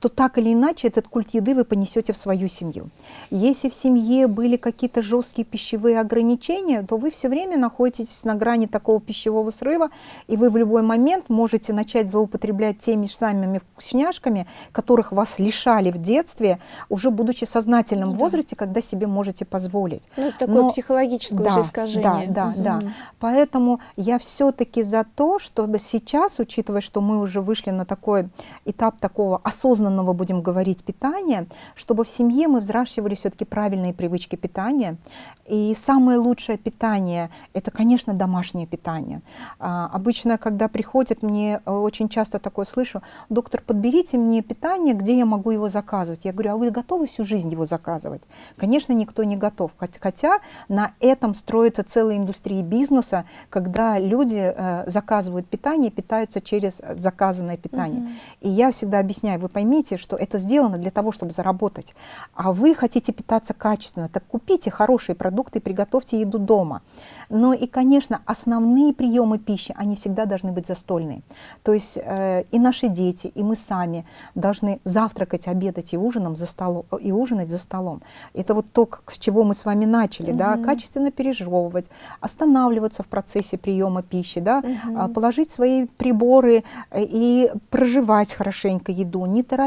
то так или иначе этот культ еды вы понесете в свою семью. Если в семье были какие-то жесткие пищевые ограничения, то вы все время находитесь на грани такого пищевого срыва, и вы в любой момент можете начать злоупотреблять теми же самыми вкусняшками, которых вас лишали в детстве, уже будучи в сознательном Ну да. возрасте, когда себе можете позволить. Ну, это такое Но- психологическое уже искажение. Да, да, да. Мгм. Поэтому я все-таки за то, чтобы сейчас, учитывая, что мы уже вышли на такой этап такого осознанного, будем говорить, питания, чтобы в семье мы взращивали все-таки правильные привычки питания. И самое лучшее питание – это, конечно, домашнее питание. А, обычно, когда приходят, мне э, очень часто такое слышу, доктор, подберите мне питание, где я могу его заказывать. Я говорю, а вы готовы всю жизнь его заказывать? Конечно, никто не готов. Хот- Хотя на этом строится целая индустрия бизнеса, когда люди э, заказывают питание, питаются через заказанное питание. Мгм. И я всегда объясняю, вы поймите, что это сделано для того, чтобы заработать. А вы хотите питаться качественно, так купите хорошие продукты и приготовьте еду дома. Но и, конечно, основные приемы пищи, они всегда должны быть застольные. То есть э, и наши дети, и мы сами должны завтракать, обедать и, ужином за столом, и ужинать за столом. Это вот то, как- с чего мы с вами начали, да, Мгм. качественно пережевывать, останавливаться в процессе приема пищи, да, а, положить свои приборы э, и проживать хорошенько еду, не торопиться.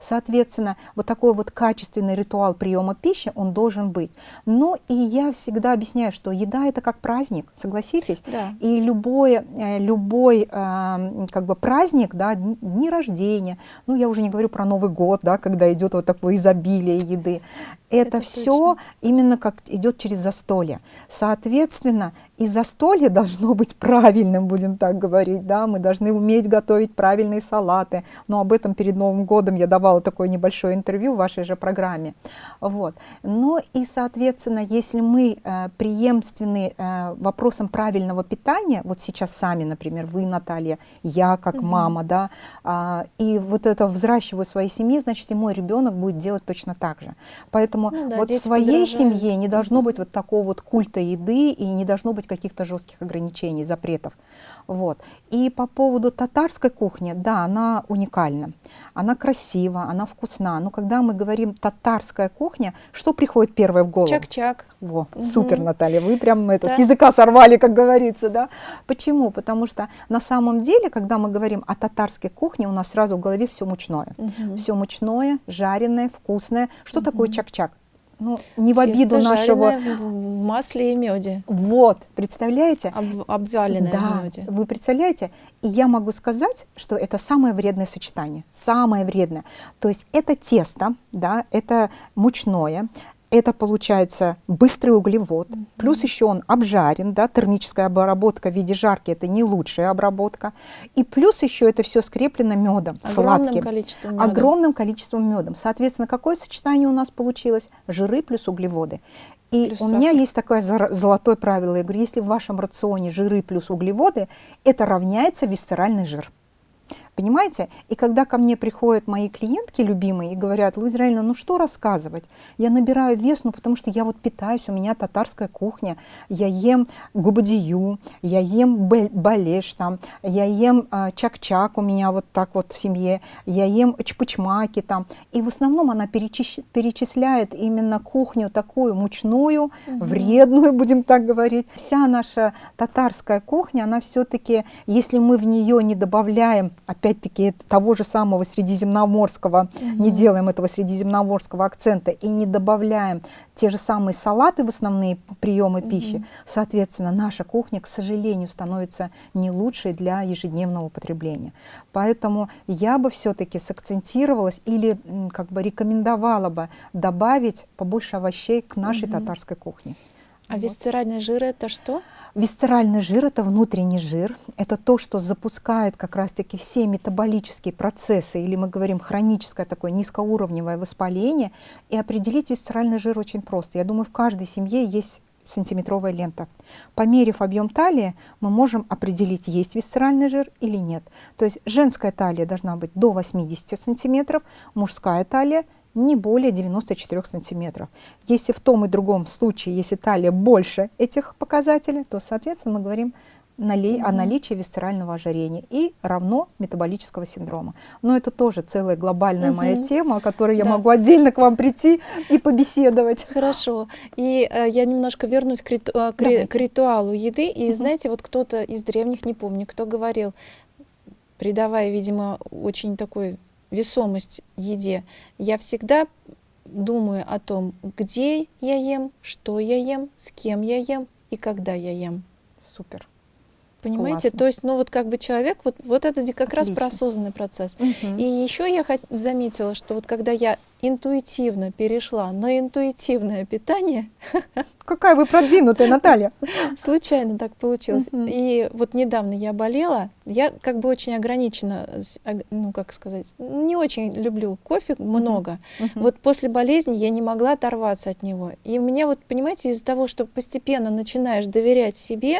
Соответственно, вот такой вот качественный ритуал приема пищи, он должен быть. Ну и я всегда объясняю, что еда это как праздник, согласитесь? Да. И любой, э, любой э, как бы праздник, да, дни рождения, ну я уже не говорю про Новый год, да, когда идет вот такое изобилие еды, это, Это все точно. именно как идет через застолье. Соответственно, и застолье должно быть правильным, будем так говорить, да, мы должны уметь готовить правильные салаты, но об этом перед Новым годом я давала такое небольшое интервью в вашей же программе. Вот. Ну и, соответственно, если мы э, преемственны э, вопросам правильного питания, вот сейчас сами, например, вы, Наталья, я как Мгм. мама, да, а, и вот это взращиваю в своей семье, значит, и мой ребенок будет делать точно так же. Поэтому Поэтому Ну да, вот в своей подражают. семье не должно быть вот такого вот культа еды и не должно быть каких-то жестких ограничений, запретов. Вот. И по поводу татарской кухни, да, она уникальна, она красива, она вкусна. Но когда мы говорим татарская кухня, что приходит первое в голову? Чак-чак. Во, Мгм. супер, Наталья, вы прям это Да. с языка сорвали, как говорится, да? Почему? Потому что на самом деле, когда мы говорим о татарской кухне, у нас сразу в голове все мучное. Мгм. Все мучное, жареное, вкусное. Что Мгм. такое чак-чак? Ну, не в обиду нашего... жареное в, масле и меде, Вот, представляете? об- обваленное да, в меде. вы представляете? И я могу сказать, что это самое вредное сочетание, самое вредное. То есть это тесто, да, это мучное, это получается быстрый углевод, плюс еще он обжарен, да, термическая обработка в виде жарки это не лучшая обработка, и плюс еще это все скреплено медом, Огромным сладким, количеством меда. огромным количеством медом. Соответственно, какое сочетание у нас получилось? Жиры плюс углеводы. И Плюс у меня сахар. есть такое золотое правило. Я говорю, если в вашем рационе жиры плюс углеводы, это равняется висцеральный жир. Понимаете? И когда ко мне приходят мои клиентки любимые и говорят, Луиза Израильевна, ну что рассказывать? Я набираю вес, ну потому что я вот питаюсь, у меня татарская кухня, я ем губадию, я ем балеш там, я ем а, чак-чак у меня вот так вот в семье, я ем чпучмаки там. И в основном она перечис- перечисляет именно кухню такую мучную, вредную, будем так говорить. Вся наша татарская кухня, она все-таки, если мы в нее не добавляем, опять-таки, того же самого средиземноморского, не делаем этого средиземноморского акцента и не добавляем те же самые салаты в основные приемы пищи, соответственно, наша кухня, к сожалению, становится не лучшей для ежедневного потребления. Поэтому я бы все-таки сакцентировалась или как бы рекомендовала бы добавить побольше овощей к нашей татарской кухне. А висцеральный жир это что? Висцеральный жир – это внутренний жир. Это то, что запускает как раз-таки все метаболические процессы, или мы говорим хроническое такое низкоуровневое воспаление. И определить висцеральный жир очень просто. Я думаю, в каждой семье есть сантиметровая лента. Померив объем талии, мы можем определить, есть висцеральный жир или нет. То есть женская талия должна быть до 80 сантиметров, мужская талия не более 94 сантиметров. Если в том и другом случае, если талия больше этих показателей, то, соответственно, мы говорим нали- о наличии висцерального ожирения и равно метаболического синдрома. Но это тоже целая глобальная моя Мгм. тема, о которой я Да. могу отдельно к вам прийти и побеседовать. Хорошо. И э, я немножко вернусь к, риту- э, к ри- к ритуалу еды. И Мгм. знаете, вот кто-то из древних, не помню, кто говорил, придавая, видимо, очень такой весомость еде, я всегда думаю о том, где я ем, что я ем, с кем я ем и когда я ем. Супер. Понимаете? Классно. То есть, ну вот как бы человек, вот, вот это как раз про Отлично. осознанный процесс. Мгм. И еще я заметила, что вот когда я интуитивно перешла на интуитивное питание, Какая вы продвинутая, Наталья. случайно так получилось. Мгм. И вот недавно я болела, я как бы очень ограничена, ну как сказать, не очень люблю кофе много. Мгм. Вот после болезни я не могла оторваться от него. И у меня вот, понимаете, из-за того, что постепенно начинаешь доверять себе,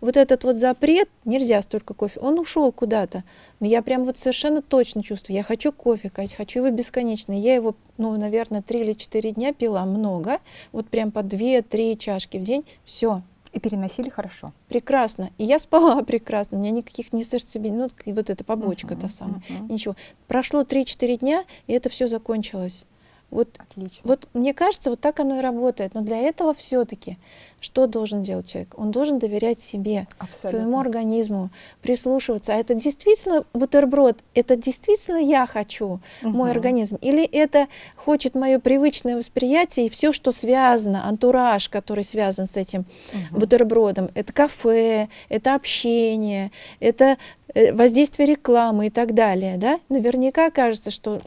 вот этот вот запрет, нельзя столько кофе, он ушел куда-то. Но я прям вот совершенно точно чувствую, я хочу кофе, Кать, хочу его бесконечно. Я его, ну, наверное, три или четыре дня пила много, вот прям по две-три чашки в день, все, И переносили хорошо. прекрасно. И я спала прекрасно, у меня никаких не сердцебиений, ну, вот эта побочка та Мгм, самая. мгм. Ничего. Прошло 3-4 дня, и это все закончилось. Вот Отлично. вот мне кажется, вот так оно и работает. Но для этого все-таки что должен делать человек? Он должен доверять себе, Абсолютно. своему организму, прислушиваться. А это действительно бутерброд? Это действительно я хочу, мой Мгм. организм? Или это хочет мое привычное восприятие и все, что связано, антураж, который связан с этим Мгм. бутербродом? Это кафе, это общение, это э, воздействие рекламы и так далее. Да? Наверняка кажется, что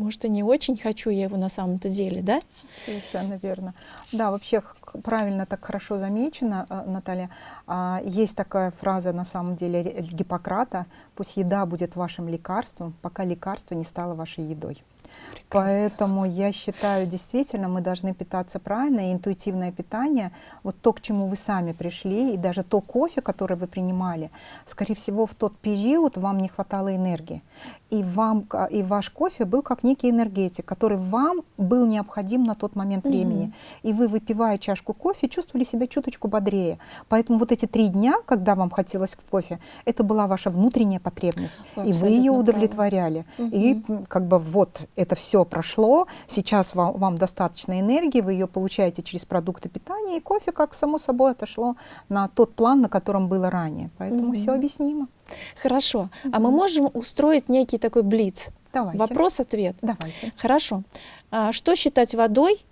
может, и не очень хочу я его на самом-то деле, да? Совершенно верно. Да, вообще правильно так хорошо замечено, э, Наталья. А, Есть такая фраза на самом деле Гиппократа: "Пусть еда будет вашим лекарством, пока лекарство не стало вашей едой". Поэтому я считаю, действительно, мы должны питаться правильно, и интуитивное питание, вот то, к чему вы сами пришли, и даже то кофе, которое вы принимали, скорее всего, в тот период вам не хватало энергии. И, вам, и ваш кофе был как некий энергетик, который вам был необходим на тот момент времени. Mm -hmm. И вы, выпивая чашку кофе, чувствовали себя чуточку бодрее. Поэтому вот эти три дня, когда вам хотелось кофе, это была ваша внутренняя потребность. Абсолютно и вы ее удовлетворяли. Mm -hmm. И как бы вот это все прошло, сейчас вам, вам достаточно энергии, вы ее получаете через продукты питания, и кофе, как само собой, отошло на тот план, на котором было ранее. Поэтому mm -hmm. все объяснимо. Хорошо. Mm -hmm. А мы можем устроить некий такой блиц? Давайте. Вопрос-ответ. Давайте. Хорошо. А что считать водой?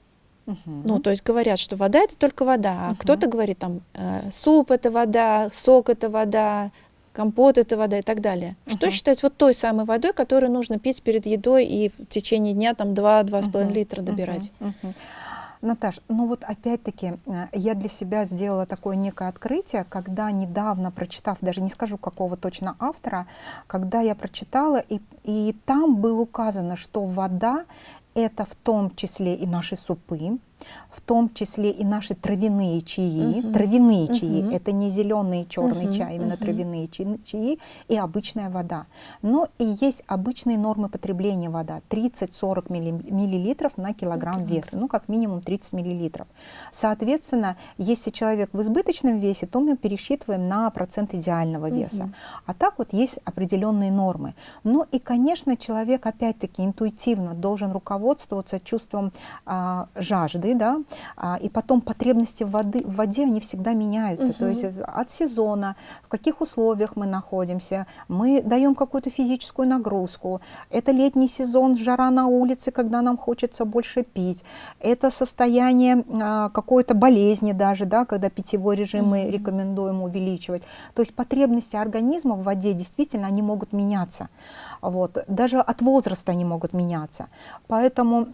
Угу. Ну, то есть говорят, что вода это только вода, а угу. кто-то говорит там э, суп это вода, сок это вода, компот это вода и так далее. Uh -huh. Что считать вот той самой водой, которую нужно пить перед едой и в течение дня там 2-2,5 uh -huh. литра добирать? Uh -huh. Uh -huh. Наташ, ну вот опять-таки э, я для себя сделала такое некое открытие, когда недавно прочитав, даже не скажу какого точно автора, когда я прочитала, и, и там было указано, что вода это в том числе и наши супы, в том числе и наши травяные чаи. Угу. Травяные угу. чаи, это не зеленый черный угу. чай, именно угу. травяные чаи, чаи и обычная вода. Но и есть обычные нормы потребления вода, 30-40 миллилитров на килограмм веса, ну как минимум 30 миллилитров. Соответственно, если человек в избыточном весе, то мы пересчитываем на процент идеального веса. Угу. А так вот есть определенные нормы. Ну и, конечно, человек опять-таки интуитивно должен руководствоваться чувством а, жажды, воды, да, а, и потом потребности в, воды, в воде, они всегда меняются, угу. то есть от сезона, в каких условиях мы находимся, мы даем какую-то физическую нагрузку, это летний сезон, жара на улице, когда нам хочется больше пить, это состояние а, какой-то болезни даже, да, когда питьевой режим угу. мы рекомендуем увеличивать, то есть потребности организма в воде действительно, они могут меняться, вот, даже от возраста они могут меняться, поэтому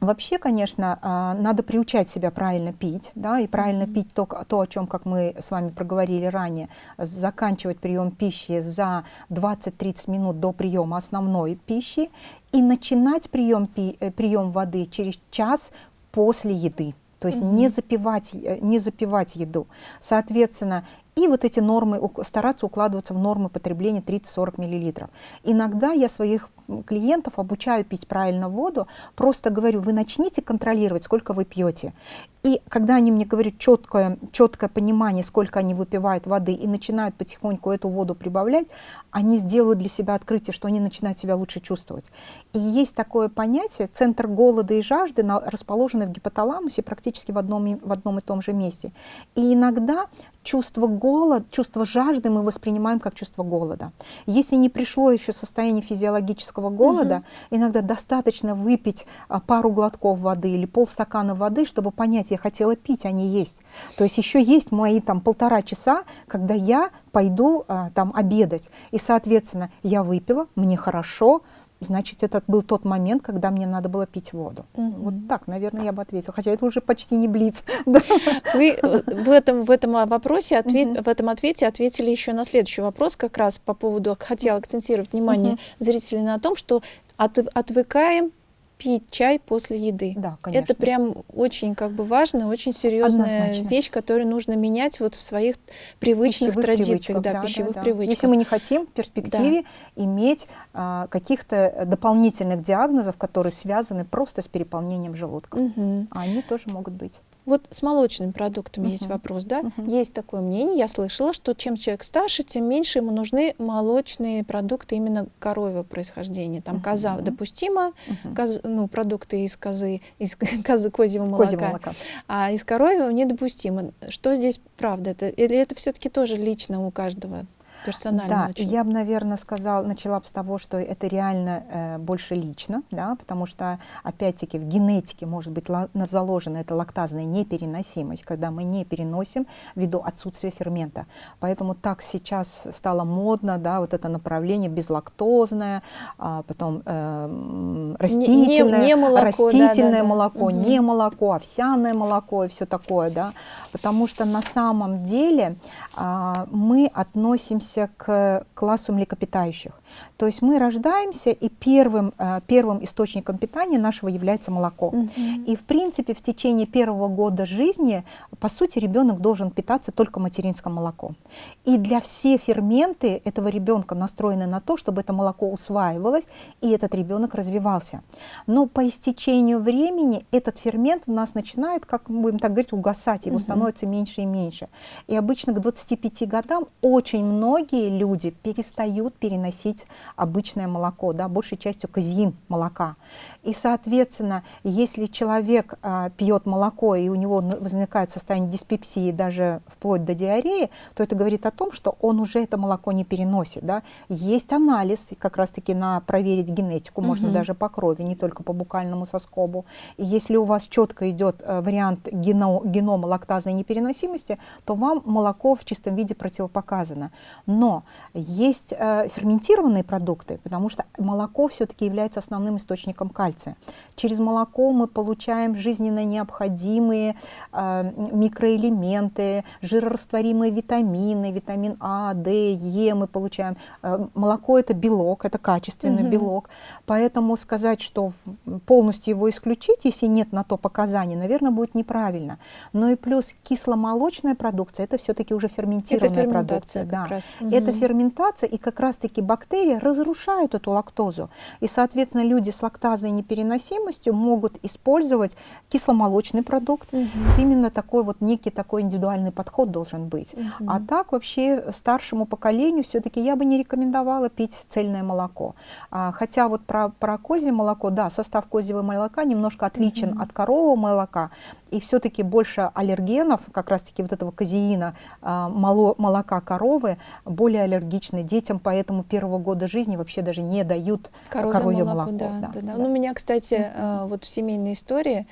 Вообще, конечно, а, надо приучать себя правильно пить, да, и правильно mm -hmm. пить то, то, о чем, как мы с вами проговорили ранее, заканчивать прием пищи за 20-30 минут до приема основной пищи и начинать прием, пи, э, прием воды через час после еды. То есть mm -hmm. не, запивать, э, не запивать еду. Соответственно, и вот эти нормы, стараться укладываться в нормы потребления 30-40 мл. Иногда я своих клиентов обучаю пить правильно воду, просто говорю, вы начните контролировать, сколько вы пьете. И когда они мне говорят четкое, четкое понимание, сколько они выпивают воды, и начинают потихоньку эту воду прибавлять, они сделают для себя открытие, что они начинают себя лучше чувствовать. И есть такое понятие, центр голода и жажды расположены в гипоталамусе практически в одном, в одном и том же месте. И иногда чувство голода, чувство жажды мы воспринимаем как чувство голода. Если не пришло еще состояние физиологического голода, угу. иногда достаточно выпить а, пару глотков воды или полстакана воды, чтобы понять, я хотела пить, а не есть. То есть еще есть мои там полтора часа, когда я пойду а, там обедать. И, соответственно, я выпила, мне хорошо, значит, это был тот момент, когда мне надо было пить воду. Угу. Вот так, наверное, я бы ответила. Хотя это уже почти не блиц. Вы э, в этом, в этом вопросе, ответ, угу. в этом ответе ответили еще на следующий вопрос, как раз по поводу, хотела акцентировать внимание угу. зрителей на том, что от, отвыкаем пить чай после еды. Да, конечно. Это прям очень как бы важная, очень серьезная Однозначно. вещь, которую нужно менять вот в своих привычных пищевых традициях, да, да, пищевых да, да. привычках. Если мы не хотим в перспективе да. иметь а, каких-то дополнительных диагнозов, которые связаны просто с переполнением желудка, угу. они тоже могут быть. Вот с молочными продуктами uh -huh. есть вопрос, да? Uh -huh. Есть такое мнение, я слышала, что чем человек старше, тем меньше ему нужны молочные продукты именно коровьего происхождения. Там uh -huh. коза допустимо, uh -huh. коз, ну, продукты из козы, из козы козьего молока, козьего молока, а из коровьего недопустимо. Что здесь правда? Это, или это все-таки тоже лично у каждого? Персонально да, очень. я бы, наверное, сказала, начала бы с того, что это реально э, больше лично, да, потому что, опять-таки, в генетике может быть заложена эта лактазная непереносимость, когда мы не переносим ввиду отсутствия фермента. Поэтому так сейчас стало модно, да, вот это направление безлактозное, а потом э, растительное, не, не молоко, растительное да, да, молоко, угу. не молоко, овсяное молоко и все такое, да, потому что на самом деле а, мы относимся относимся к классу млекопитающих. То есть мы рождаемся, и первым, э, первым источником питания нашего является молоко. Угу. И в принципе в течение первого года жизни, по сути, ребенок должен питаться только материнским молоком. И для все ферменты этого ребенка настроены на то, чтобы это молоко усваивалось, и этот ребенок развивался. Но по истечению времени этот фермент в нас начинает, как мы будем так говорить, угасать, его угу. становится меньше и меньше. И обычно к 25 годам очень многие люди перестают переносить обычное молоко, да, большей частью казеин молока. И, соответственно, если человек а, пьет молоко, и у него возникает состояние диспепсии, даже вплоть до диареи, то это говорит о том, что он уже это молоко не переносит. Да. Есть анализ, как раз-таки на проверить генетику, угу. можно даже по крови, не только по букальному соскобу. И если у вас четко идет а, вариант гено, генома лактазной непереносимости, то вам молоко в чистом виде противопоказано. Но есть э, ферментированные продукты, потому что молоко все-таки является основным источником кальция. Через молоко мы получаем жизненно необходимые э, микроэлементы, жирорастворимые витамины, витамин А, Д, Е мы получаем. Э, молоко это белок, это качественный угу. белок, поэтому сказать, что полностью его исключить, если нет на то показаний, наверное, будет неправильно. Но и плюс кисломолочная продукция, это все-таки уже ферментированная это продукция. Да. Раз. Угу. Это ферментация, и как раз-таки бактерии разрушают эту лактозу. И, соответственно, люди с лактазой непереносимостью могут использовать кисломолочный продукт. Угу. Вот именно такой вот некий такой индивидуальный подход должен быть. Угу. А так вообще старшему поколению все-таки я бы не рекомендовала пить цельное молоко. А, хотя вот про, про козье молоко, да, состав козьего молока немножко отличен угу. от корового молока, и все-таки больше аллергенов, как раз-таки вот этого казеина, а, молока коровы, более аллергичны детям, поэтому первого года жизни вообще даже не дают коровье, коровье молоко. молоко. Да, да, да, да. Ну, у меня, кстати, mm -hmm. вот в семейной истории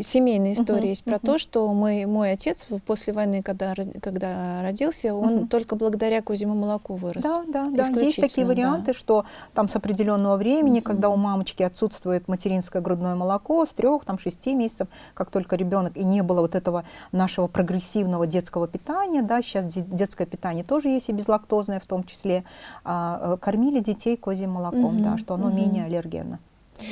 семейная история uh-huh, есть про uh-huh. то, что мы, мой отец после войны, когда, когда родился, он uh-huh. только благодаря козьему молоку вырос. Да, да, да. Есть такие варианты, да. что там с определенного времени, uh-huh. когда у мамочки отсутствует материнское грудное молоко с трех, там, шести месяцев, как только ребенок, и не было вот этого нашего прогрессивного детского питания, да, сейчас детское питание тоже есть и безлактозное в том числе, а, э, кормили детей козьим молоком, uh-huh. да, что оно uh-huh. менее аллергенно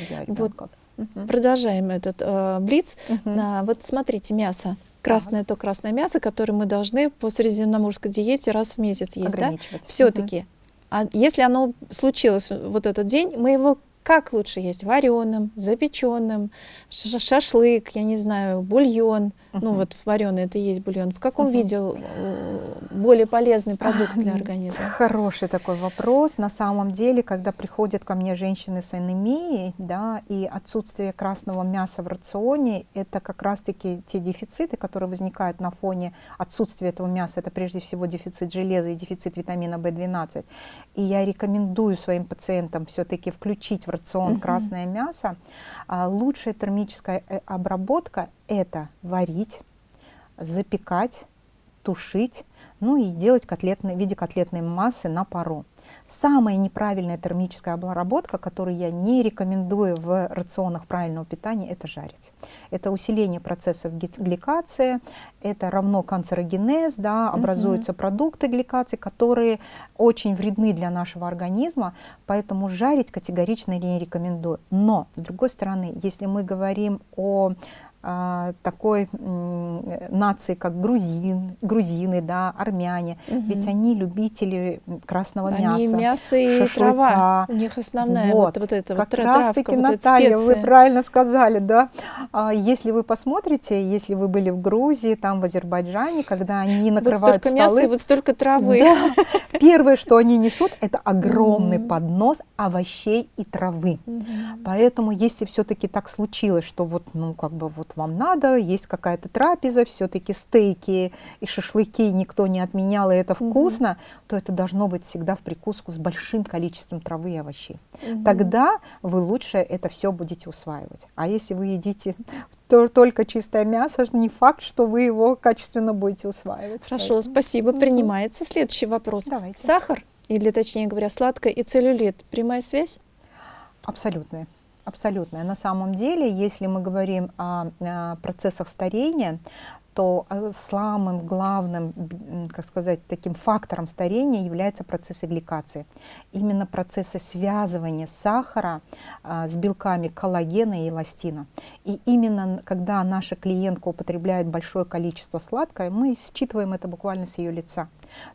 для ребенка. Вот Угу. Продолжаем этот э, блиц. Угу. А, вот смотрите, мясо. Красное так. то красное мясо, которое мы должны по средиземноморской диете раз в месяц есть, да? Все-таки. Угу. А если оно случилось вот этот день, мы его как лучше есть? Вареным, запеченным, шашлык, я не знаю, бульон. Uh-huh. Ну вот вареный это и есть бульон. В каком uh-huh. виде э, более полезный продукт для организма? Хороший такой вопрос. На самом деле, когда приходят ко мне женщины с анемией, да, и отсутствие красного мяса в рационе, это как раз-таки те дефициты, которые возникают на фоне отсутствия этого мяса. Это прежде всего дефицит железа и дефицит витамина В12. И я рекомендую своим пациентам все-таки включить в рацион угу. красное мясо, а, лучшая термическая э, обработка – это варить, запекать, тушить, ну и делать котлетные, в виде котлетной массы на пару. Самая неправильная термическая обработка, которую я не рекомендую в рационах правильного питания, это жарить. Это усиление процессов гликации, это равно канцерогенез, да, образуются mm -hmm. продукты гликации, которые очень вредны для нашего организма, поэтому жарить категорично не рекомендую. Но, с другой стороны, если мы говорим о такой нации, как грузин, грузины, да, армяне, угу. ведь они любители красного они мяса. Они мясо и шашлыка. трава, у них основная вот, вот, вот эта как вот раз таки, вот Наталья, вы правильно сказали, да. А, если вы посмотрите, если вы были в Грузии, там в Азербайджане, когда они накрывают вот столько столы, мяса и вот столько травы. Да, первое, что они несут, это огромный угу. поднос овощей и травы. Угу. Поэтому, если все-таки так случилось, что вот, ну, как бы вот вам надо, есть какая-то трапеза, все-таки стейки и шашлыки никто не отменял, и это вкусно, угу. то это должно быть всегда в прикуску с большим количеством травы и овощей. Угу. Тогда вы лучше это все будете усваивать. А если вы едите только чистое мясо, не факт, что вы его качественно будете усваивать. Хорошо, Поэтому. спасибо, принимается. Следующий вопрос. Давайте. Сахар, или точнее говоря, сладкое и целлюлит, прямая связь? Абсолютная абсолютная. На самом деле, если мы говорим о, о процессах старения, то э, самым главным, как сказать, таким фактором старения является процесс гликации. Именно процессы связывания сахара а, с белками коллагена и эластина. И именно когда наша клиентка употребляет большое количество сладкое, мы считываем это буквально с ее лица.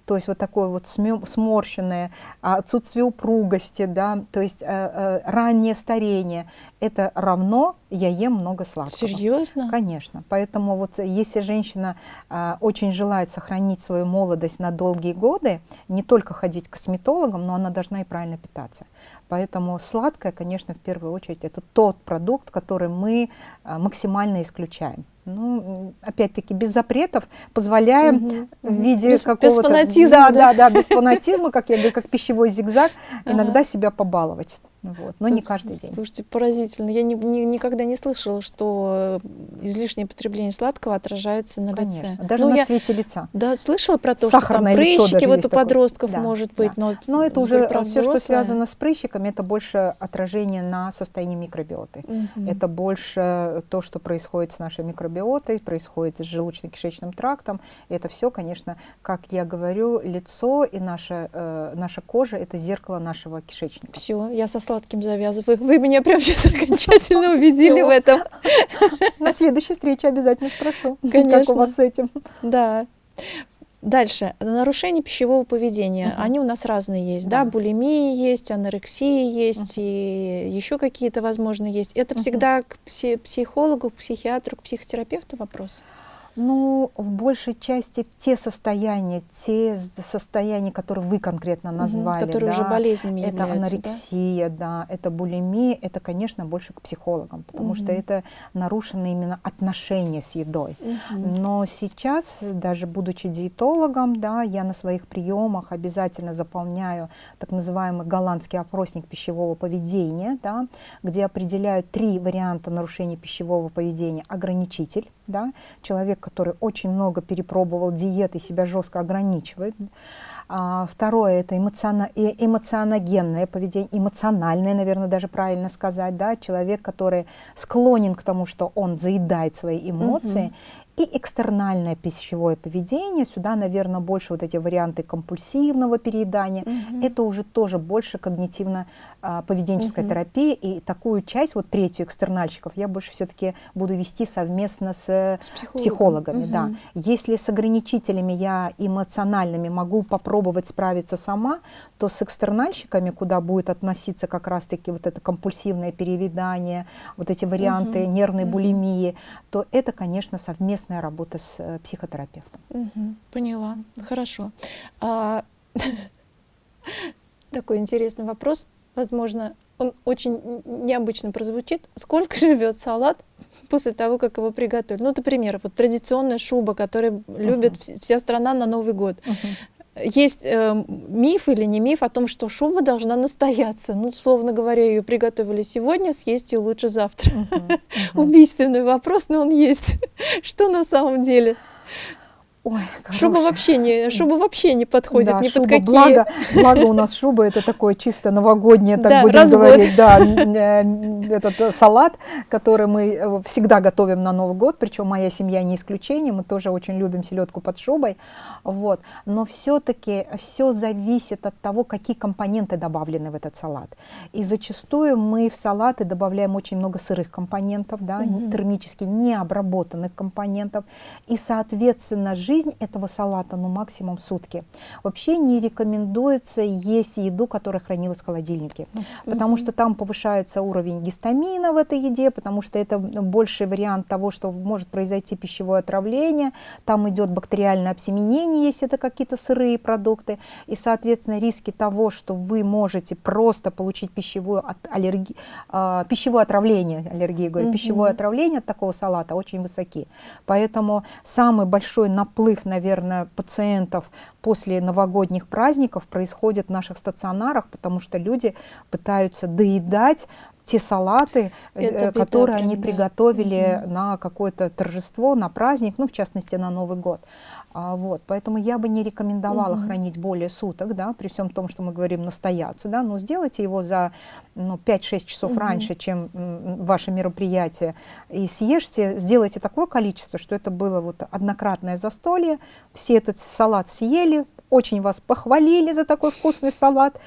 То есть вот такое вот сморщенное, отсутствие упругости, да, то есть э, э, раннее старение, это равно я ем много сладкого. Серьезно? Конечно. Поэтому вот если женщина э, очень желает сохранить свою молодость на долгие годы, не только ходить к косметологам, но она должна и правильно питаться. Поэтому сладкое, конечно, в первую очередь, это тот продукт, который мы э, максимально исключаем. Ну, опять-таки, без запретов позволяем угу, в виде какого-то... Без фанатизма. Да, да, да, без фанатизма, как я говорю, как пищевой зигзаг, иногда себя побаловать. Вот, но не каждый день. Слушайте, поразительно. Я не, не, никогда не слышала, что излишнее потребление сладкого отражается на Конечно. лице. Даже ну, на я, цвете лица. Да, слышала про то, Сахарное что там прыщики вот у подростков да, может быть. Да. Но, но это уже все, что связано с прыщиками, это больше отражение на состоянии микробиоты. Угу. Это больше то, что происходит с нашей микробиотой, происходит с желудочно-кишечным трактом. Это все, конечно, как я говорю, лицо и наша, э, наша кожа – это зеркало нашего кишечника. Все, я со сладким завязываю. Вы меня прям сейчас окончательно убедили в этом. На следующей встрече обязательно спрошу, Конечно. как у вас с этим. Да. Дальше. Нарушения пищевого поведения. Угу. Они у нас разные есть. Да. да, булимия есть, анорексия есть, угу. и еще какие-то, возможно, есть. Это угу. всегда к психологу, к психиатру, к психотерапевту вопрос? Ну, в большей части те состояния, те состояния, которые вы конкретно назвали, угу, которые да, уже болезнями это анорексия, да? да, это булимия, это, конечно, больше к психологам, потому угу. что это нарушено именно отношения с едой. Угу. Но сейчас, даже будучи диетологом, да, я на своих приемах обязательно заполняю так называемый голландский опросник пищевого поведения, да, где определяют три варианта нарушения пищевого поведения. Ограничитель, да, человек, который очень много перепробовал диет и себя жестко ограничивает. А, второе – это эмоциона, эмоционогенное поведение, эмоциональное, наверное, даже правильно сказать, да, человек, который склонен к тому, что он заедает свои эмоции, угу. И экстернальное пищевое поведение, сюда, наверное, больше вот эти варианты компульсивного переедания, угу. это уже тоже больше когнитивно-поведенческая угу. терапия, и такую часть, вот третью экстернальщиков, я больше все-таки буду вести совместно с, с психологами. Угу. Да. Если с ограничителями я эмоциональными могу попробовать справиться сама, то с экстернальщиками, куда будет относиться как раз-таки вот это компульсивное переедание, вот эти варианты угу. нервной булимии, то это, конечно, совместная работа с э, психотерапевтом. Угу, поняла, хорошо. А, такой интересный вопрос, возможно, он очень необычно прозвучит. Сколько живет салат после того, как его приготовили? Ну, например, вот традиционная шуба, которую uh -huh. любит вся страна на Новый год. Uh -huh есть э, миф или не миф о том, что шуба должна настояться. Ну, словно говоря, ее приготовили сегодня, съесть ее лучше завтра. Uh -huh, uh -huh. Убийственный вопрос, но он есть. что на самом деле? Ой, шуба вообще не, шуба вообще не подходит да, ни шуба, под какие. Благо, благо у нас шуба это такое чисто новогоднее, так да, будем говорить, да, э, этот э, салат, который мы э, всегда готовим на Новый год, причем моя семья не исключение, мы тоже очень любим селедку под шубой, вот. Но все-таки все зависит от того, какие компоненты добавлены в этот салат. И зачастую мы в салаты добавляем очень много сырых компонентов, да, -hmm. термически необработанных компонентов, и соответственно жизнь этого салата, ну, максимум сутки. Вообще не рекомендуется есть еду, которая хранилась в холодильнике, mm -hmm. потому что там повышается уровень гистамина в этой еде, потому что это больший вариант того, что может произойти пищевое отравление, там идет бактериальное обсеменение, если это какие-то сырые продукты, и, соответственно, риски того, что вы можете просто получить пищевую аллерги, э, пищевое отравление, аллергию, говорю, mm -hmm. пищевое отравление от такого салата очень высоки. Поэтому самый большой наплыв наплыв, наверное, пациентов после новогодних праздников происходит в наших стационарах, потому что люди пытаются доедать те салаты, Это беда которые прям, они да. приготовили Мгм. на какое-то торжество, на праздник, ну, в частности, на Новый год. А, вот, поэтому я бы не рекомендовала Мгм. хранить более суток, да, при всем том, что мы говорим настояться, да, но сделайте его за ну, 5-6 часов Мгм. раньше, чем м, ваше мероприятие, и съешьте, сделайте такое количество, что это было вот однократное застолье, все этот салат съели, очень вас похвалили за такой вкусный салат,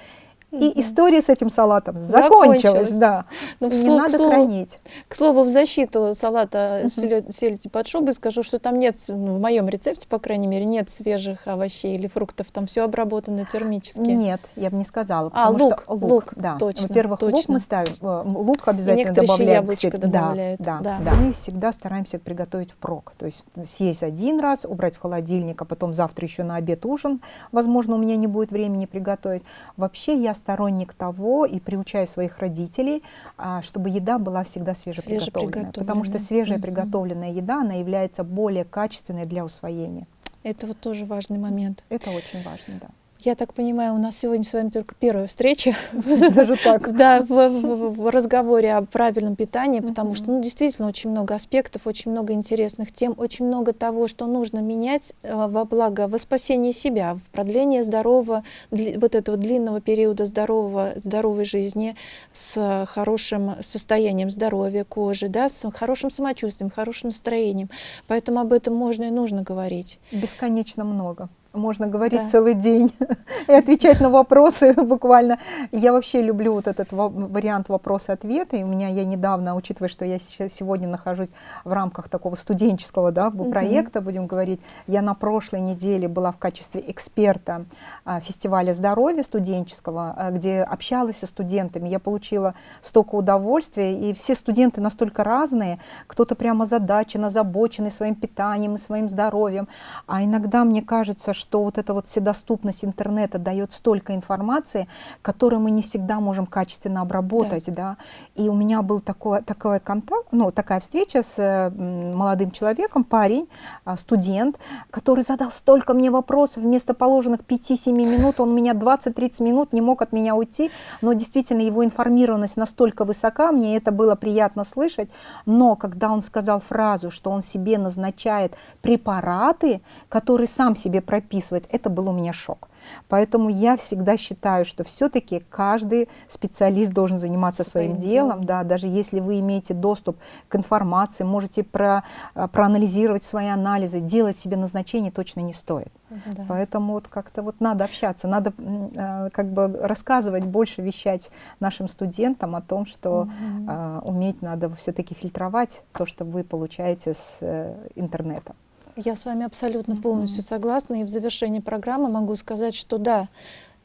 и Мгм. история с этим салатом закончилась, Закончилась. да. Ну, в И не к надо слову- хранить. К слову, в защиту салата селё- сельди под шубой скажу, что там нет, ну, в моем рецепте, по крайней мере, нет свежих овощей или фруктов, там все обработано термически. Нет, я бы не сказала. А, потому лук, что лук, да. точно, Во-первых, лук мы ставим, э, лук обязательно еще добавляем. к яблочко добавляют, Да, да. да, да. Мы всегда стараемся приготовить впрок. То есть съесть один раз, убрать в холодильник, а потом завтра еще на обед ужин. Возможно, у меня не будет времени приготовить. Вообще я сторонник того и приучаю своих родителей, а, чтобы еда была всегда свежеприготовленная. Потому что свежая приготовленная еда, она является более качественной для усвоения. Это вот тоже важный момент. Это очень важно, да. Я так понимаю, у нас сегодня с вами только первая встреча. Даже так. Да, в, разговоре о правильном питании, потому что, ну, действительно, очень много аспектов, очень много интересных тем, очень много того, что нужно менять э, во благо, во спасение себя, в продление здорового, вот этого длинного периода здорового, здоровой жизни с хорошим состоянием здоровья кожи, да, с хорошим самочувствием, хорошим настроением. Поэтому об этом можно и нужно говорить. Бесконечно много. Можно говорить Да. целый день и отвечать на вопросы буквально. Я вообще люблю вот этот ва- вариант вопросы-ответы. И у меня я недавно, учитывая, что я сегодня нахожусь в рамках такого студенческого да, проекта, будем говорить, я на прошлой неделе была в качестве эксперта а, фестиваля здоровья студенческого, а, где общалась со студентами. Я получила столько удовольствия, и все студенты настолько разные. Кто-то прямо озадачен, озабоченный своим питанием и своим здоровьем. А иногда мне кажется, что вот эта вот вседоступность интернета дает столько информации, которую мы не всегда можем качественно обработать, да. И у меня был такой, такой контакт, ну, такая встреча с молодым человеком, парень, а, студент, который задал столько мне вопросов, вместо положенных 5-7 минут он меня 20-30 минут не мог от меня уйти, но действительно его информированность настолько высока, мне это было приятно слышать, но когда он сказал фразу, что он себе назначает препараты, которые сам себе прописывает, это был у меня шок. Поэтому я всегда считаю, что все-таки каждый специалист должен заниматься своим, Своим делом, делом. да, даже если вы имеете доступ к информации, можете про, а, проанализировать свои анализы, делать себе назначение точно не стоит. Да. Поэтому вот как-то вот надо общаться, надо а, как бы рассказывать больше, вещать нашим студентам о том, что Мгм. а, уметь надо все-таки фильтровать то, что вы получаете с э, интернета. Я с вами абсолютно полностью согласна. И в завершении программы могу сказать, что да,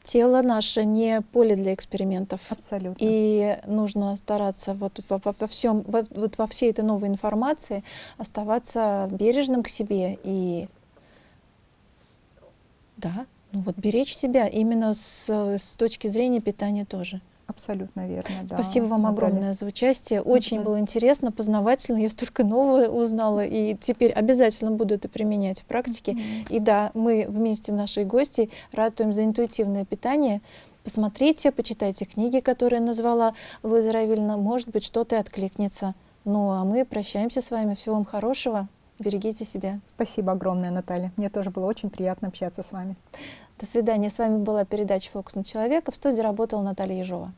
тело наше не поле для экспериментов. Абсолютно. И нужно стараться вот во, во- во всем, во- вот во всей этой новой информации оставаться бережным к себе и да, ну вот беречь себя именно с, с точки зрения питания тоже. Абсолютно верно. Да, Спасибо вам Наталья. огромное за участие. Очень было интересно, познавательно. Я столько нового узнала, и теперь обязательно буду это применять в практике. Мгм. И да, мы вместе с нашей гостьей ратуем за интуитивное питание. Посмотрите, почитайте книги, которые назвала Луиза Равильевна. Может быть, что-то и откликнется. Ну, а мы прощаемся с вами. Всего вам хорошего. Берегите себя. Спасибо огромное, Наталья. Мне тоже было очень приятно общаться с вами. До свидания. С вами была передача «Фокус на человека». В студии работала Наталья Ежова.